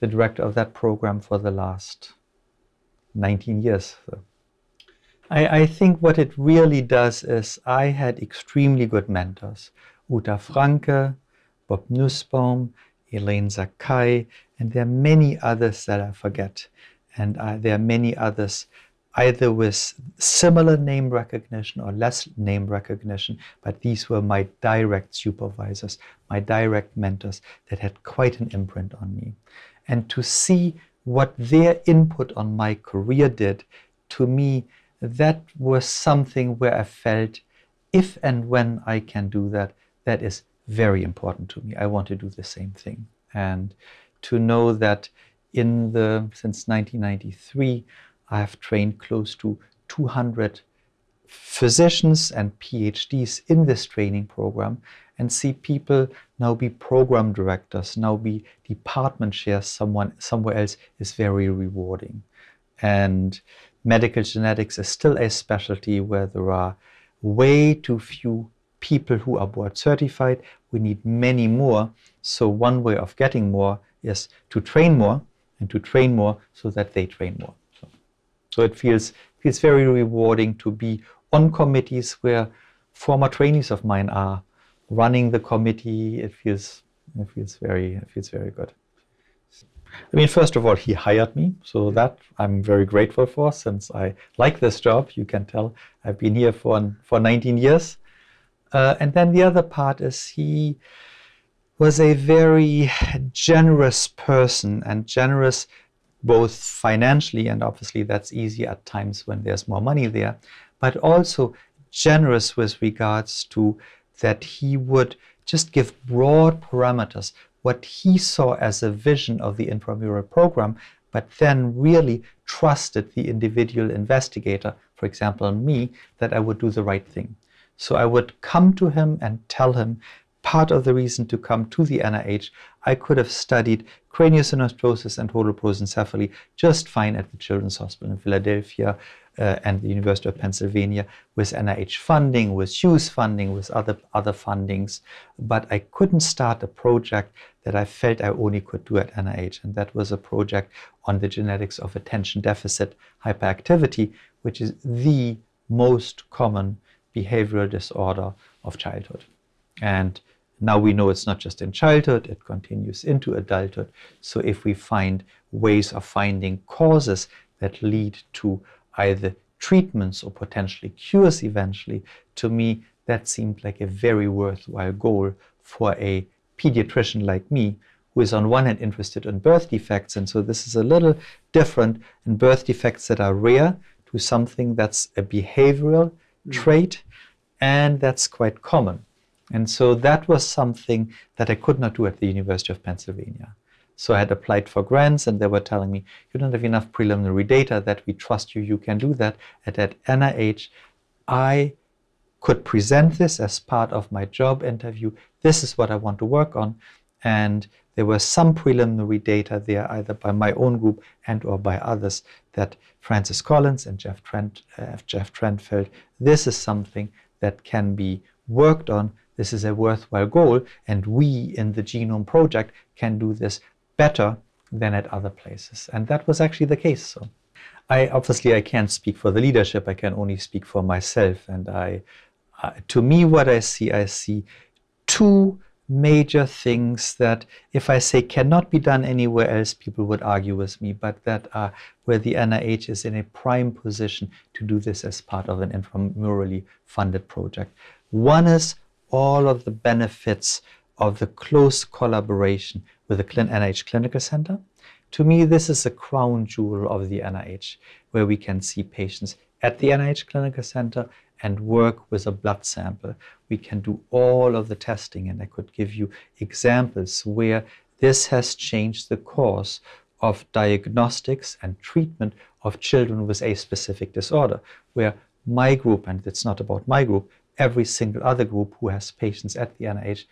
the director of that program for the last 19 years. I, I think what it really does is I had extremely good mentors. Uta Francke, Bob Nussbaum, Elaine Zackai, and there are many others that I forget. And uh, there are many others either with similar name recognition or less name recognition, but these were my direct supervisors, my direct mentors that had quite an imprint on me. And to see what their input on my career did, to me, that was something where I felt if and when I can do that, that is very important to me. I want to do the same thing. And to know that in the since 1993, I have trained close to 200 physicians and PhDs in this training program and see people now be program directors, now be department chairs someone somewhere else is very rewarding. And medical genetics is still a specialty where there are way too few people who are board certified. We need many more. So one way of getting more is to train more and to train more so that they train more. So, so it feels feels very rewarding to be on committees where former trainees of mine are running the committee. It feels it feels very it feels very good. I mean, first of all, he hired me, so that I'm very grateful for since I like this job. You can tell I've been here for, for 19 years. Uh, and then the other part is he was a very generous person and generous both financially, and obviously that's easy at times when there's more money there, but also generous with regards to that he would just give broad parameters, what he saw as a vision of the intramural program, but then really trusted the individual investigator, for example, me, that I would do the right thing. So I would come to him and tell him part of the reason to come to the NIH, I could have studied craniosynostosis and holoprosencephaly just fine at the Children's Hospital in Philadelphia uh, and the University of Pennsylvania with NIH funding, with Hughes funding, with other, other fundings. But I couldn't start a project that I felt I only could do at NIH. And that was a project on the genetics of attention deficit hyperactivity, which is the most common behavioral disorder of childhood. And now we know it's not just in childhood, it continues into adulthood. So if we find ways of finding causes that lead to either treatments or potentially cures eventually, to me, that seemed like a very worthwhile goal for a pediatrician like me, who is on one hand interested in birth defects. And so this is a little different in birth defects that are rare to something that's a behavioral mm. trait and that's quite common. And so that was something that I could not do at the University of Pennsylvania. So I had applied for grants and they were telling me, you don't have enough preliminary data that we trust you, you can do that. And at NIH, I could present this as part of my job interview. This is what I want to work on. And there were some preliminary data there, either by my own group and or by others, that Francis Collins and Jeff Trent, uh, Jeff Trent felt this is something that can be worked on this is a worthwhile goal, and we in the Genome Project can do this better than at other places. And that was actually the case. So I obviously I can't speak for the leadership. I can only speak for myself. And I, uh, to me, what I see, I see two major things that if I say cannot be done anywhere else, people would argue with me, but that are where the NIH is in a prime position to do this as part of an intramurally funded project. One is all of the benefits of the close collaboration with the NIH Clinical Center. To me, this is the crown jewel of the NIH, where we can see patients at the NIH Clinical Center and work with a blood sample. We can do all of the testing, and I could give you examples where this has changed the course of diagnostics and treatment of children with a specific disorder, where my group, and it's not about my group, every single other group who has patients at the NIH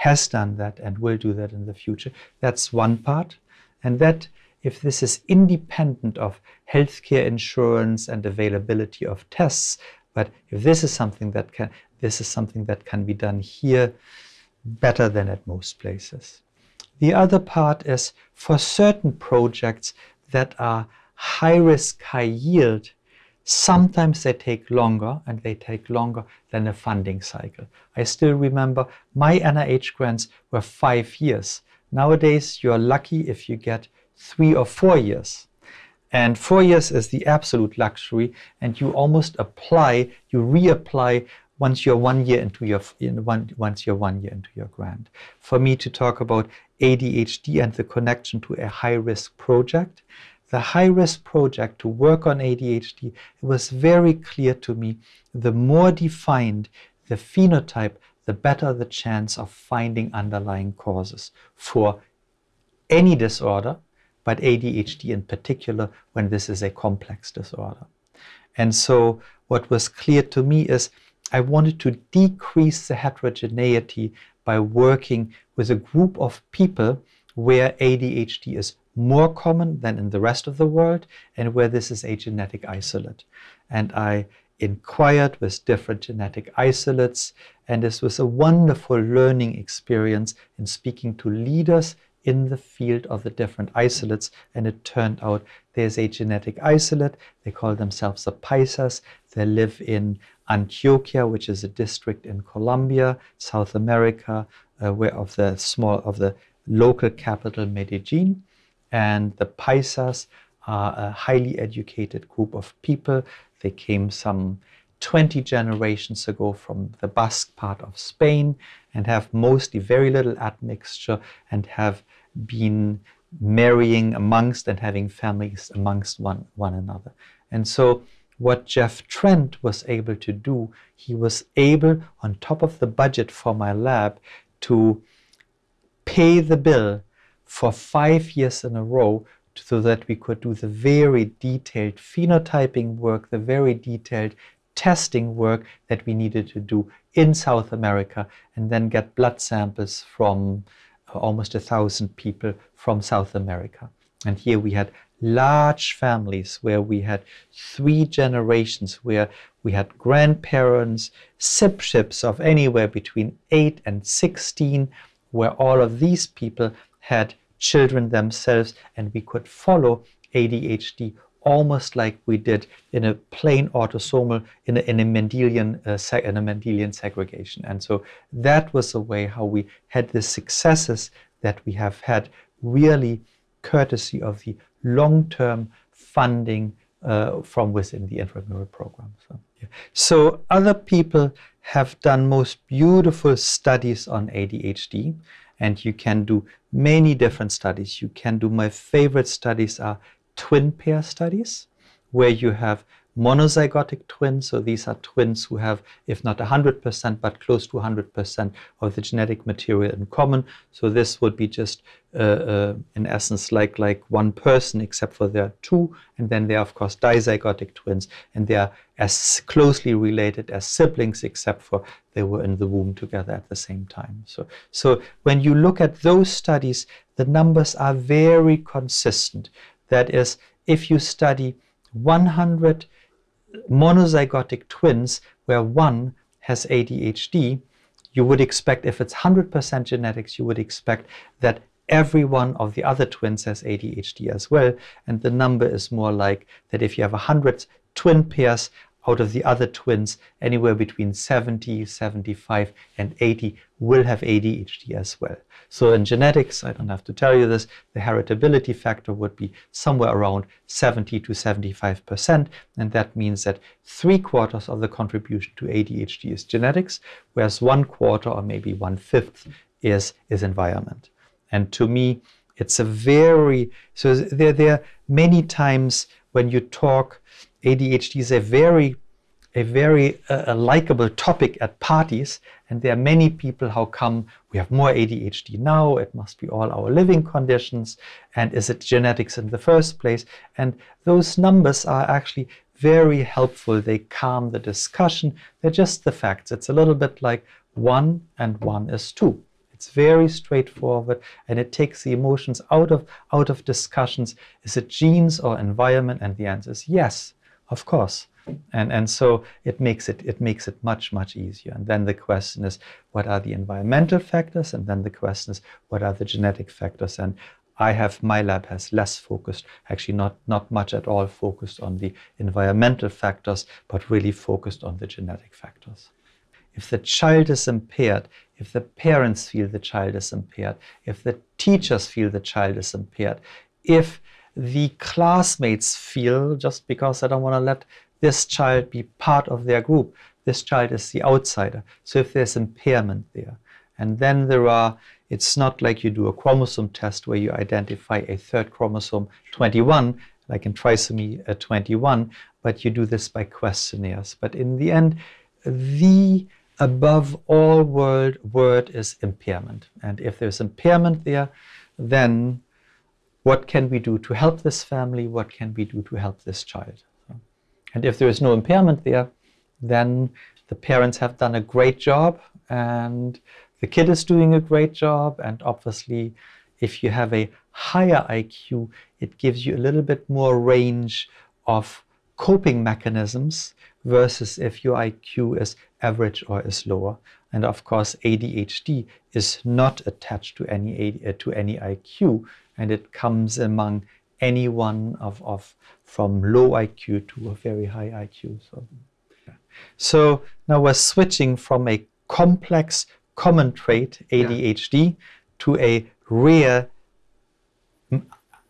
has done that and will do that in the future. That's one part. And that if this is independent of healthcare insurance and availability of tests, but if this is something that can this is something that can be done here better than at most places. The other part is for certain projects that are high risk, high yield, sometimes they take longer and they take longer than a funding cycle. I still remember my NIH grants were five years. Nowadays, you're lucky if you get three or four years. And four years is the absolute luxury, and you almost apply, you reapply once you're one year into your one, once you're one year into your grant. For me to talk about ADHD and the connection to a high risk project, the high risk project to work on ADHD, it was very clear to me the more defined the phenotype, the better the chance of finding underlying causes for any disorder, but ADHD in particular when this is a complex disorder. And so, what was clear to me is I wanted to decrease the heterogeneity by working with a group of people where ADHD is more common than in the rest of the world and where this is a genetic isolate. And I inquired with different genetic isolates, and this was a wonderful learning experience in speaking to leaders in the field of the different isolates. And it turned out there's a genetic isolate. They call themselves the Paisas. They live in Antioquia, which is a district in Colombia, South America, uh, where of the small of the local capital Medellin. And the Paisas are a highly educated group of people. They came some 20 generations ago from the Basque part of Spain and have mostly very little admixture and have been marrying amongst and having families amongst one, one another. And so what Jeff Trent was able to do, he was able, on top of the budget for my lab, to pay the bill for five years in a row so that we could do the very detailed phenotyping work, the very detailed testing work that we needed to do in South America, and then get blood samples from uh, almost a thousand people from South America. And here we had large families where we had three generations, where we had grandparents, sibships of anywhere between 8 and 16, where all of these people had children themselves, and we could follow ADHD almost like we did in a plain autosomal in a, in a Mendelian uh, in a Mendelian segregation. And so that was the way how we had the successes that we have had, really courtesy of the long-term funding uh, from within the intramural program. So, yeah. so other people have done most beautiful studies on ADHD and you can do many different studies. You can do, my favorite studies are twin pair studies, where you have monozygotic twins. So these are twins who have, if not 100%, but close to 100% of the genetic material in common. So this would be just, uh, uh, in essence, like, like one person, except for there are two. And then there are, of course, dizygotic twins. And they are as closely related as siblings, except for they were in the womb together at the same time. So, so when you look at those studies, the numbers are very consistent. That is, if you study 100 monozygotic twins where one has ADHD, you would expect, if it's 100% genetics, you would expect that every one of the other twins has ADHD as well. And the number is more like that if you have 100 twin pairs, out of the other twins, anywhere between 70, 75, and 80 will have ADHD as well. So in genetics, I don't have to tell you this, the heritability factor would be somewhere around 70 to 75%. And that means that three quarters of the contribution to ADHD is genetics, whereas one quarter or maybe one fifth is, is environment. And to me, it's a very, so there, there are many times when you talk, ADHD is a very a very uh, likable topic at parties and there are many people how come we have more ADHD now? It must be all our living conditions and is it genetics in the first place? And those numbers are actually very helpful. They calm the discussion. They're just the facts. It's a little bit like one and one is two. It's very straightforward and it takes the emotions out of out of discussions. Is it genes or environment? And the answer is yes, of course. And, and so it makes it it makes it much much easier. And then the question is what are the environmental factors? And then the question is what are the genetic factors? And I have my lab has less focused actually not not much at all focused on the environmental factors but really focused on the genetic factors. If the child is impaired, if the parents feel the child is impaired, if the teachers feel the child is impaired, if the classmates feel, just because I don't want to let this child be part of their group, this child is the outsider. So if there's impairment there, and then there are, it's not like you do a chromosome test where you identify a third chromosome 21, like in trisomy uh, 21, but you do this by questionnaires. But in the end, the above all word, word is impairment. And if there's impairment there, then what can we do to help this family? What can we do to help this child? And if there is no impairment there, then the parents have done a great job and the kid is doing a great job. And obviously, if you have a higher IQ, it gives you a little bit more range of coping mechanisms versus if your IQ is average or is lower. And of course, ADHD is not attached to any to any IQ, and it comes among anyone of, of from low IQ to a very high IQ. So, so now we're switching from a complex common trait, ADHD, yeah. to a rare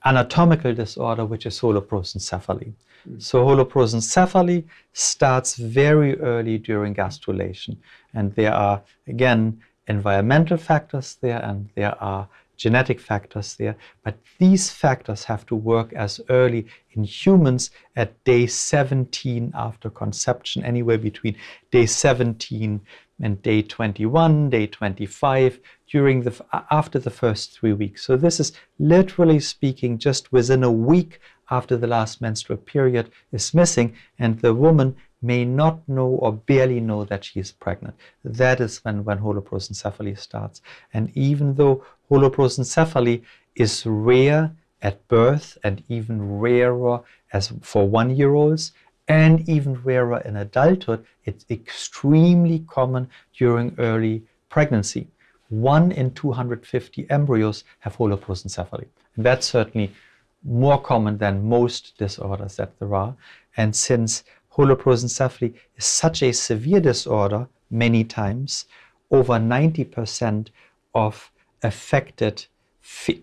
anatomical disorder, which is holoprosencephaly. Mm. So holoprosencephaly starts very early during gastrulation. And there are, again, environmental factors there and there are genetic factors there. But these factors have to work as early in humans at day 17 after conception, anywhere between day 17 and day 21, day 25, during the after the first three weeks. So this is literally speaking just within a week after the last menstrual period is missing and the woman may not know or barely know that she is pregnant. That is when, when holoprosencephaly starts. And even though holoprosencephaly is rare at birth and even rarer as for one-year-olds and even rarer in adulthood, it's extremely common during early pregnancy. One in 250 embryos have holoprosencephaly. And that's certainly more common than most disorders that there are. And since holoprosencephaly is such a severe disorder, many times, over 90% of affected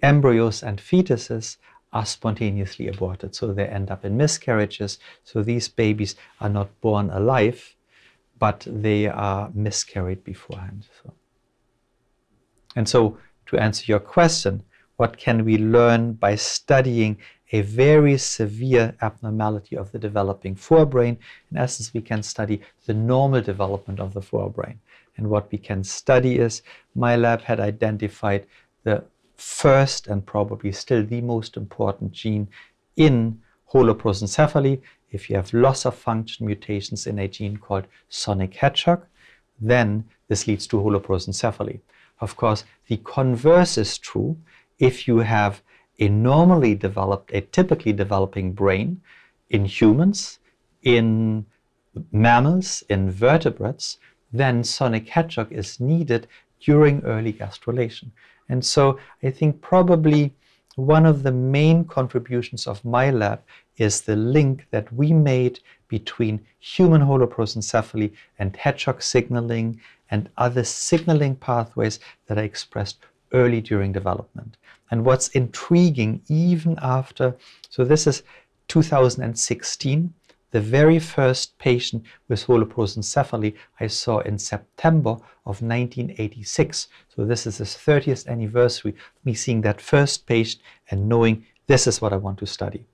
embryos and fetuses are spontaneously aborted. So they end up in miscarriages. So these babies are not born alive, but they are miscarried beforehand. So. And so to answer your question, what can we learn by studying a very severe abnormality of the developing forebrain? In essence, we can study the normal development of the forebrain. And what we can study is, my lab had identified the first and probably still the most important gene in holoprosencephaly. If you have loss of function mutations in a gene called sonic hedgehog, then this leads to holoprosencephaly. Of course, the converse is true if you have a normally developed, a typically developing brain in humans, in mammals, in vertebrates, then sonic hedgehog is needed during early gastrulation. And so I think probably one of the main contributions of my lab is the link that we made between human holoprosencephaly and hedgehog signaling and other signaling pathways that are expressed early during development. And what's intriguing, even after, so this is 2016, the very first patient with holoprosencephaly I saw in September of 1986. So this is the 30th anniversary me seeing that first patient and knowing this is what I want to study.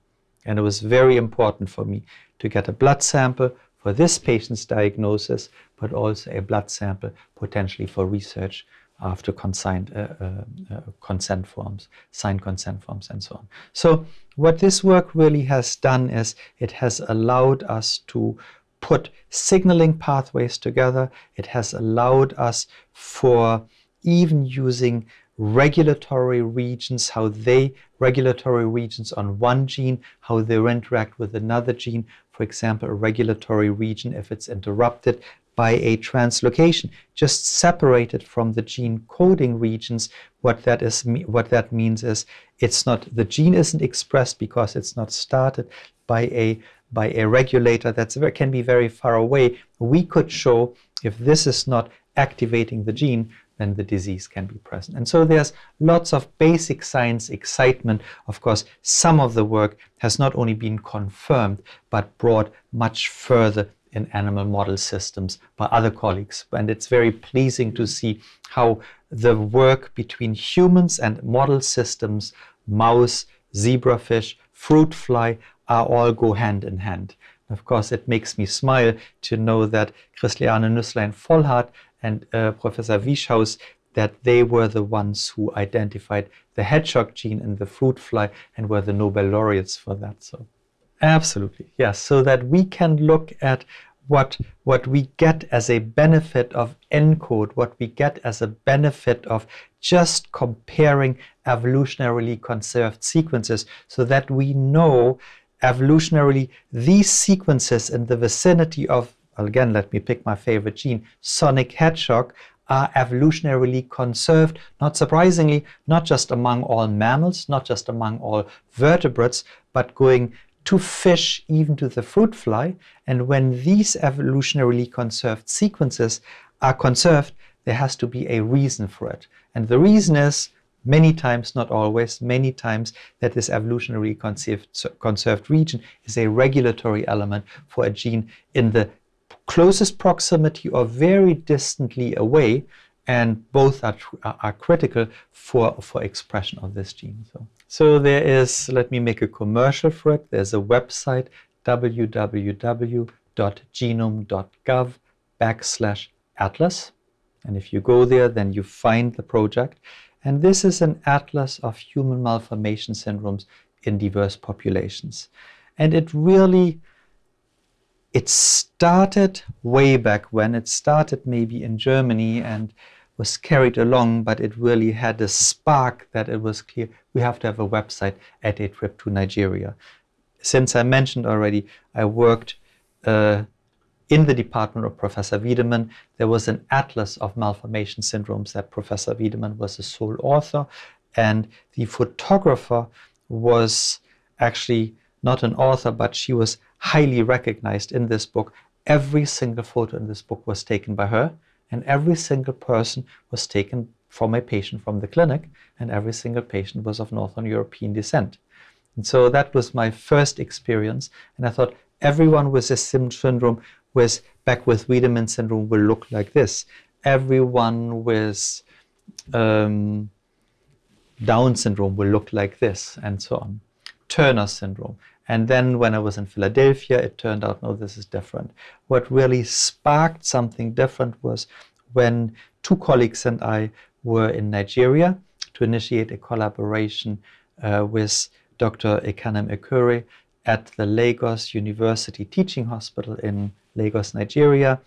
And it was very important for me to get a blood sample for this patient's diagnosis, but also a blood sample potentially for research after consigned, uh, uh, uh, consent forms, signed consent forms, and so on. So, what this work really has done is it has allowed us to put signaling pathways together. It has allowed us for even using regulatory regions, how they, regulatory regions on one gene, how they interact with another gene. For example, a regulatory region, if it's interrupted by a translocation, just separated from the gene coding regions, what that is, what that means is it's not, the gene isn't expressed because it's not started by a by a regulator that can be very far away. We could show if this is not activating the gene, then the disease can be present. And so there's lots of basic science excitement. Of course, some of the work has not only been confirmed, but brought much further in animal model systems by other colleagues. And it's very pleasing to see how the work between humans and model systems, mouse, zebrafish, fruit fly, are all go hand in hand. Of course, it makes me smile to know that Christiane Nüsslein-Volhard and uh, Professor Wieschaus, that they were the ones who identified the hedgehog gene in the fruit fly and were the Nobel laureates for that. So, absolutely, yes. So that we can look at what what we get as a benefit of ENCODE, what we get as a benefit of just comparing evolutionarily conserved sequences, so that we know evolutionarily these sequences in the vicinity of again, let me pick my favorite gene, sonic hedgehog, are evolutionarily conserved, not surprisingly, not just among all mammals, not just among all vertebrates, but going to fish, even to the fruit fly. And when these evolutionarily conserved sequences are conserved, there has to be a reason for it. And the reason is many times, not always, many times that this evolutionarily conserved, conserved region is a regulatory element for a gene in the closest proximity or very distantly away, and both are, are critical for, for expression of this gene. So, so there is, let me make a commercial for it. There's a website, www.genome.gov backslash atlas. And if you go there, then you find the project. And this is an atlas of human malformation syndromes in diverse populations. And it really it started way back when. It started maybe in Germany and was carried along, but it really had a spark that it was clear we have to have a website at a trip to Nigeria. Since I mentioned already, I worked uh, in the department of Professor Wiedemann. There was an atlas of malformation syndromes that Professor Wiedemann was the sole author, and the photographer was actually not an author, but she was highly recognized in this book. Every single photo in this book was taken by her, and every single person was taken from a patient from the clinic, and every single patient was of Northern European descent. And so that was my first experience, and I thought everyone with this syndrome, with Beckwith Wiedemann syndrome, will look like this. Everyone with um, Down syndrome will look like this, and so on. Turner syndrome. And then when I was in Philadelphia, it turned out, no, this is different. What really sparked something different was when two colleagues and I were in Nigeria to initiate a collaboration uh, with Dr. Ekanem Ekure at the Lagos University Teaching Hospital in Lagos, Nigeria.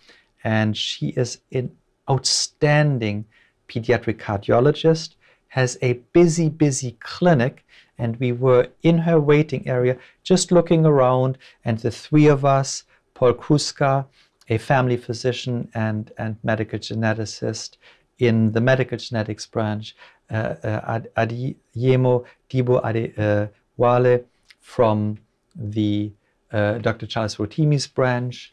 And she is an outstanding pediatric cardiologist, has a busy, busy clinic and we were in her waiting area just looking around and the three of us paul kruszka a family physician and, and medical geneticist in the medical genetics branch, uh, uh, Adeyemo Dibo Adewale from the uh, Dr. Charles Rotimi's branch.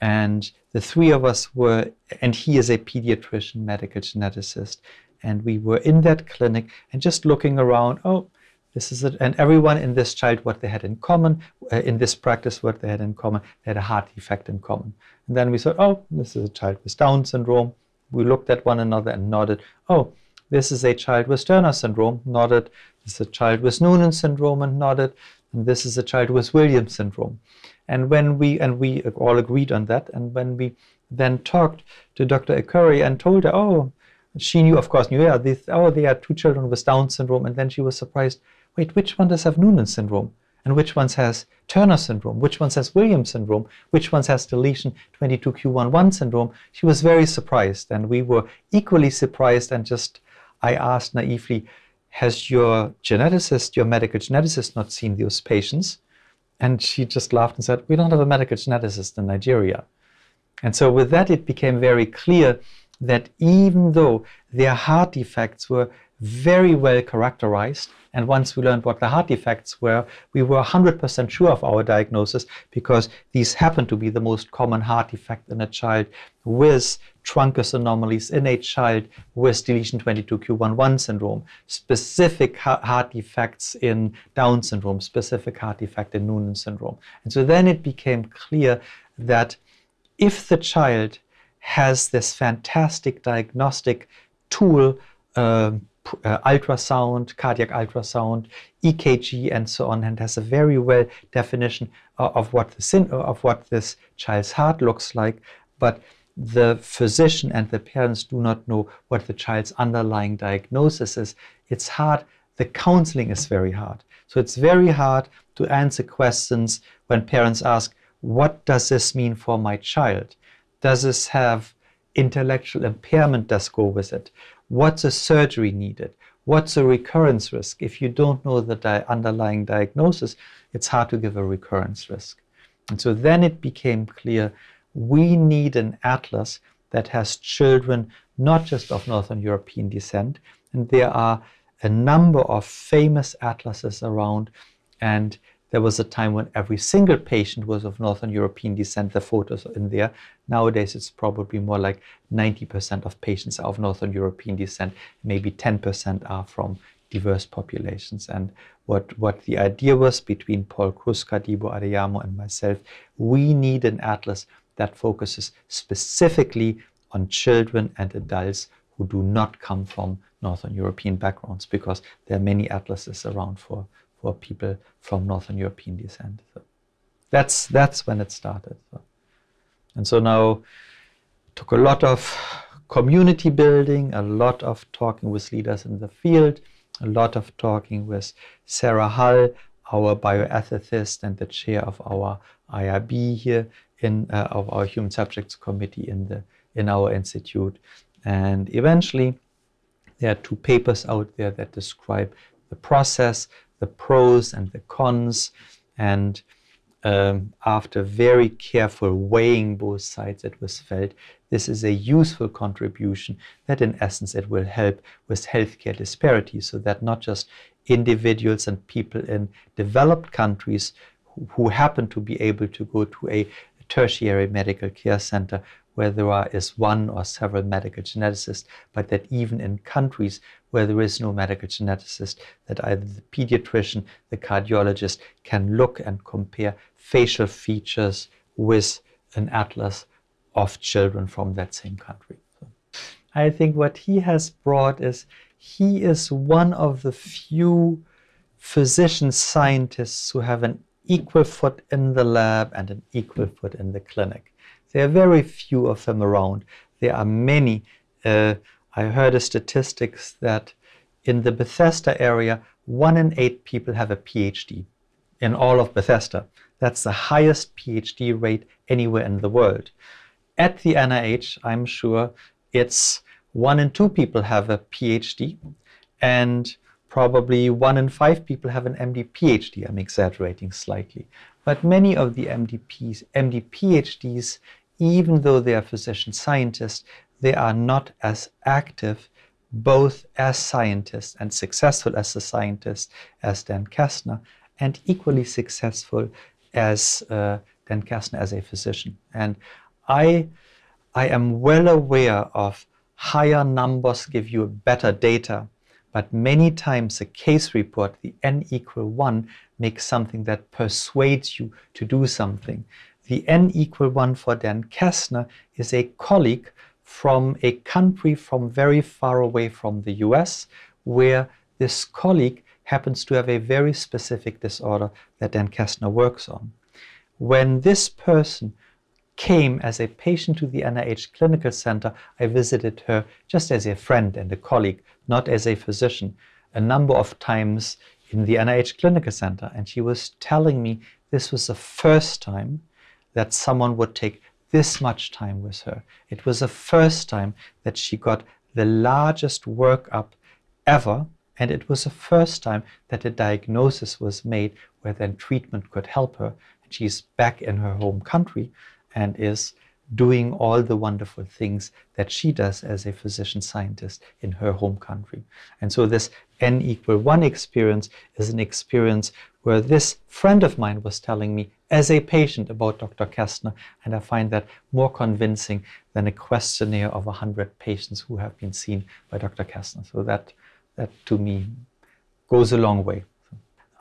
And the three of us were, and he is a pediatrician medical geneticist. And we were in that clinic and just looking around, oh, this is it. And everyone in this child, what they had in common, uh, in this practice, what they had in common, they had a heart defect in common. And then we thought, oh, this is a child with Down syndrome. We looked at one another and nodded, oh, this is a child with Turner syndrome, nodded. This is a child with Noonan syndrome, and nodded. And this is a child with Williams syndrome. And when we, and we all agreed on that, and when we then talked to Dr. Ekure and told her, oh, she knew, of course, knew, yeah, these, oh, they are two children with Down syndrome. And then she was surprised, wait, which one does have Noonan syndrome? And which ones has Turner syndrome? Which ones has Williams syndrome? Which ones has deletion 22q11 syndrome? She was very surprised, and we were equally surprised. And just, I asked naively, has your geneticist, your medical geneticist, not seen those patients? And she just laughed and said, We don't have a medical geneticist in Nigeria. And so, with that, it became very clear that even though their heart defects were very well characterized. And once we learned what the heart defects were, we were 100% sure of our diagnosis because these happen to be the most common heart defect in a child with truncus anomalies in a child with deletion 22q11 syndrome, specific heart defects in Down syndrome, specific heart defect in Noonan syndrome. And so then it became clear that if the child has this fantastic diagnostic tool, um, uh, ultrasound, cardiac ultrasound, EKG, and so on, and has a very well definition of, of what the sin, of what this child's heart looks like. But the physician and the parents do not know what the child's underlying diagnosis is. It's hard. The counseling is very hard. So it's very hard to answer questions when parents ask, What does this mean for my child? Does this have intellectual impairment does go with it? What's a surgery needed? What's a recurrence risk? If you don't know the di underlying diagnosis, it's hard to give a recurrence risk. And so then it became clear we need an atlas that has children not just of Northern European descent, and there are a number of famous atlases around, and there was a time when every single patient was of Northern European descent, the photos in there. Nowadays, it's probably more like 90% of patients are of Northern European descent, maybe 10% are from diverse populations. And what, what the idea was between Paul Kruszka, Dibo Adeyemo, and myself, we need an atlas that focuses specifically on children and adults who do not come from Northern European backgrounds because there are many atlases around for, for people from Northern European descent. So that's that's when it started. So. And so now it took a lot of community building, a lot of talking with leaders in the field, a lot of talking with Sara Hull, our bioethicist and the chair of our IRB here in uh, of our Human Subjects Committee in the in our institute, and eventually there are two papers out there that describe the process the pros and the cons. And um, after very careful weighing both sides, it was felt this is a useful contribution that, in essence, it will help with healthcare disparities so that not just individuals and people in developed countries who, who happen to be able to go to a tertiary medical care center where there are, is one or several medical geneticists, but that even in countries where there is no medical geneticist, that either the pediatrician, the cardiologist can look and compare facial features with an atlas of children from that same country. I think what he has brought is he is one of the few physician scientists who have an equal foot in the lab and an equal foot in the clinic. There are very few of them around. There are many. Uh, I heard a statistics that in the Bethesda area, one in eight people have a PhD in all of Bethesda. That's the highest PhD rate anywhere in the world. At the NIH, I'm sure it's one in two people have a PhD, and probably one in five people have an MD PhD. I'm exaggerating slightly. But many of the MDPs, MD PhDs even though they are physician scientists, they are not as active both as scientists and successful as a scientist as Dan Kastner and equally successful as uh, Dan Kastner as a physician. And I, I am well aware of higher numbers give you better data, but many times a case report, the n equal 1, makes something that persuades you to do something. The n equal 1 for Dan Kastner is a colleague from a country from very far away from the US, where this colleague happens to have a very specific disorder that Dan Kastner works on. When this person came as a patient to the NIH Clinical Center, I visited her just as a friend and a colleague, not as a physician, a number of times in the NIH Clinical Center. And she was telling me this was the first time that someone would take this much time with her. It was the first time that she got the largest workup ever. And it was the first time that a diagnosis was made where then treatment could help her. And she's back in her home country and is doing all the wonderful things that she does as a physician scientist in her home country. And so this n equal 1 experience is an experience where this friend of mine was telling me as a patient about Dr. Kastner, and I find that more convincing than a questionnaire of 100 patients who have been seen by Dr. Kastner. So that, that to me goes a long way.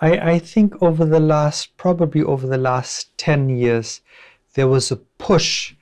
I, I think over the last, probably over the last 10 years, there was a push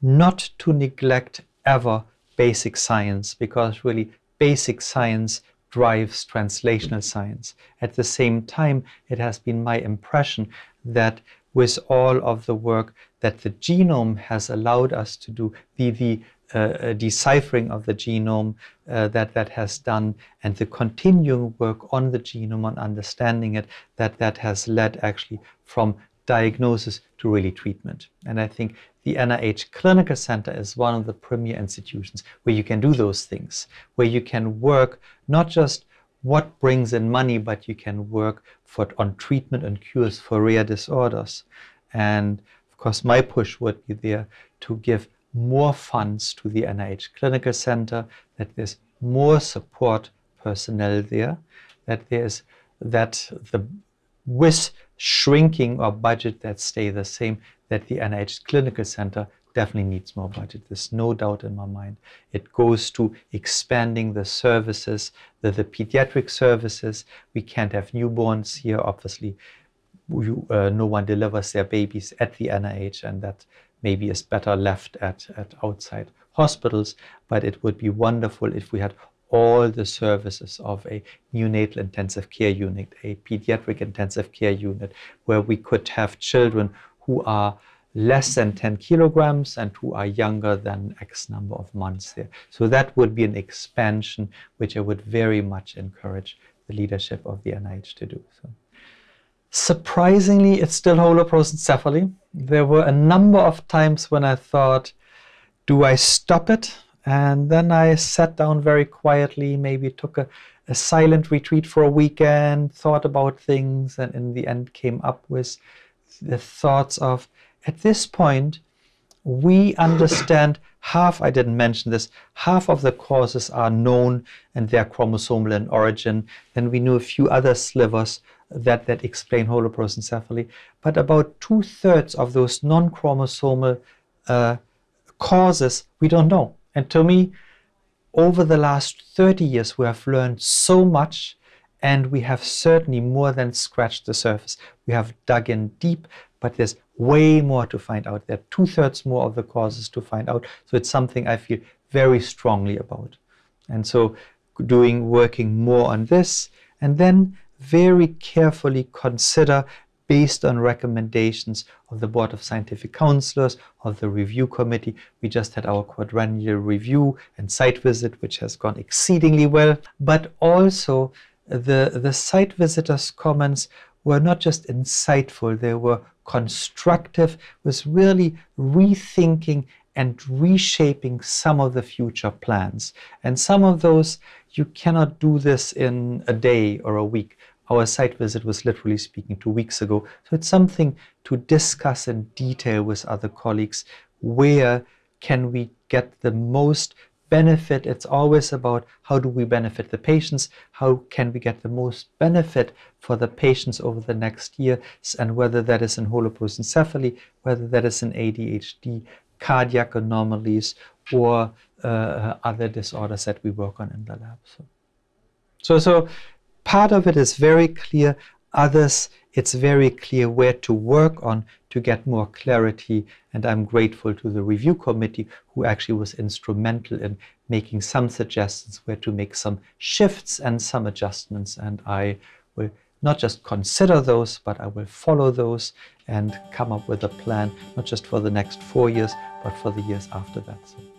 not to neglect ever basic science because really basic science drives translational science. At the same time, it has been my impression that with all of the work that the genome has allowed us to do, the, the uh, uh deciphering of the genome uh, that that has done and the continuing work on the genome on understanding it that that has led actually from diagnosis to really treatment. And I think the NIH Clinical Center is one of the premier institutions where you can do those things, where you can work not just what brings in money, but you can work for, on treatment and cures for rare disorders. And of course, my push would be there to give more funds to the NIH Clinical Center, that there's more support personnel there, that there's that the with shrinking or budget that stay the same, that the NIH Clinical Center definitely needs more budget. There's no doubt in my mind. It goes to expanding the services, the, the pediatric services. We can't have newborns here, obviously. You, uh, no one delivers their babies at the NIH, and that maybe is better left at, at outside hospitals. But it would be wonderful if we had all the services of a neonatal intensive care unit, a pediatric intensive care unit, where we could have children who are less than 10 kilograms and who are younger than X number of months there. So that would be an expansion which I would very much encourage the leadership of the NIH to do. So. Surprisingly, it's still holoprosencephaly. There were a number of times when I thought, do I stop it? And then I sat down very quietly, maybe took a, a silent retreat for a weekend, thought about things, and in the end came up with the thoughts of, at this point, we understand half, I didn't mention this, half of the causes are known and they're chromosomal in origin. Then we know a few other slivers that, that explain holoprosencephaly. But about two thirds of those non chromosomal uh, causes we don't know. And to me, over the last 30 years, we have learned so much and we have certainly more than scratched the surface. We have dug in deep, but there's way more to find out. There are two thirds more of the causes to find out. So it's something I feel very strongly about. And so doing, working more on this, and then very carefully consider based on recommendations of the Board of Scientific Counselors, of the review committee. We just had our quadrennial review and site visit, which has gone exceedingly well. But also, the, the site visitors' comments were not just insightful, they were constructive, was really rethinking and reshaping some of the future plans. And some of those, you cannot do this in a day or a week. Our site visit was literally speaking two weeks ago. So it's something to discuss in detail with other colleagues where can we get the most benefit. It's always about how do we benefit the patients, how can we get the most benefit for the patients over the next year, and whether that is in holoprosencephaly, whether that is in ADHD, cardiac anomalies, or uh, other disorders that we work on in the lab. So, so, so part of it is very clear. Others, it's very clear where to work on to get more clarity. And I'm grateful to the review committee who actually was instrumental in making some suggestions where to make some shifts and some adjustments. And I will not just consider those, but I will follow those and come up with a plan, not just for the next four years, but for the years after that. So.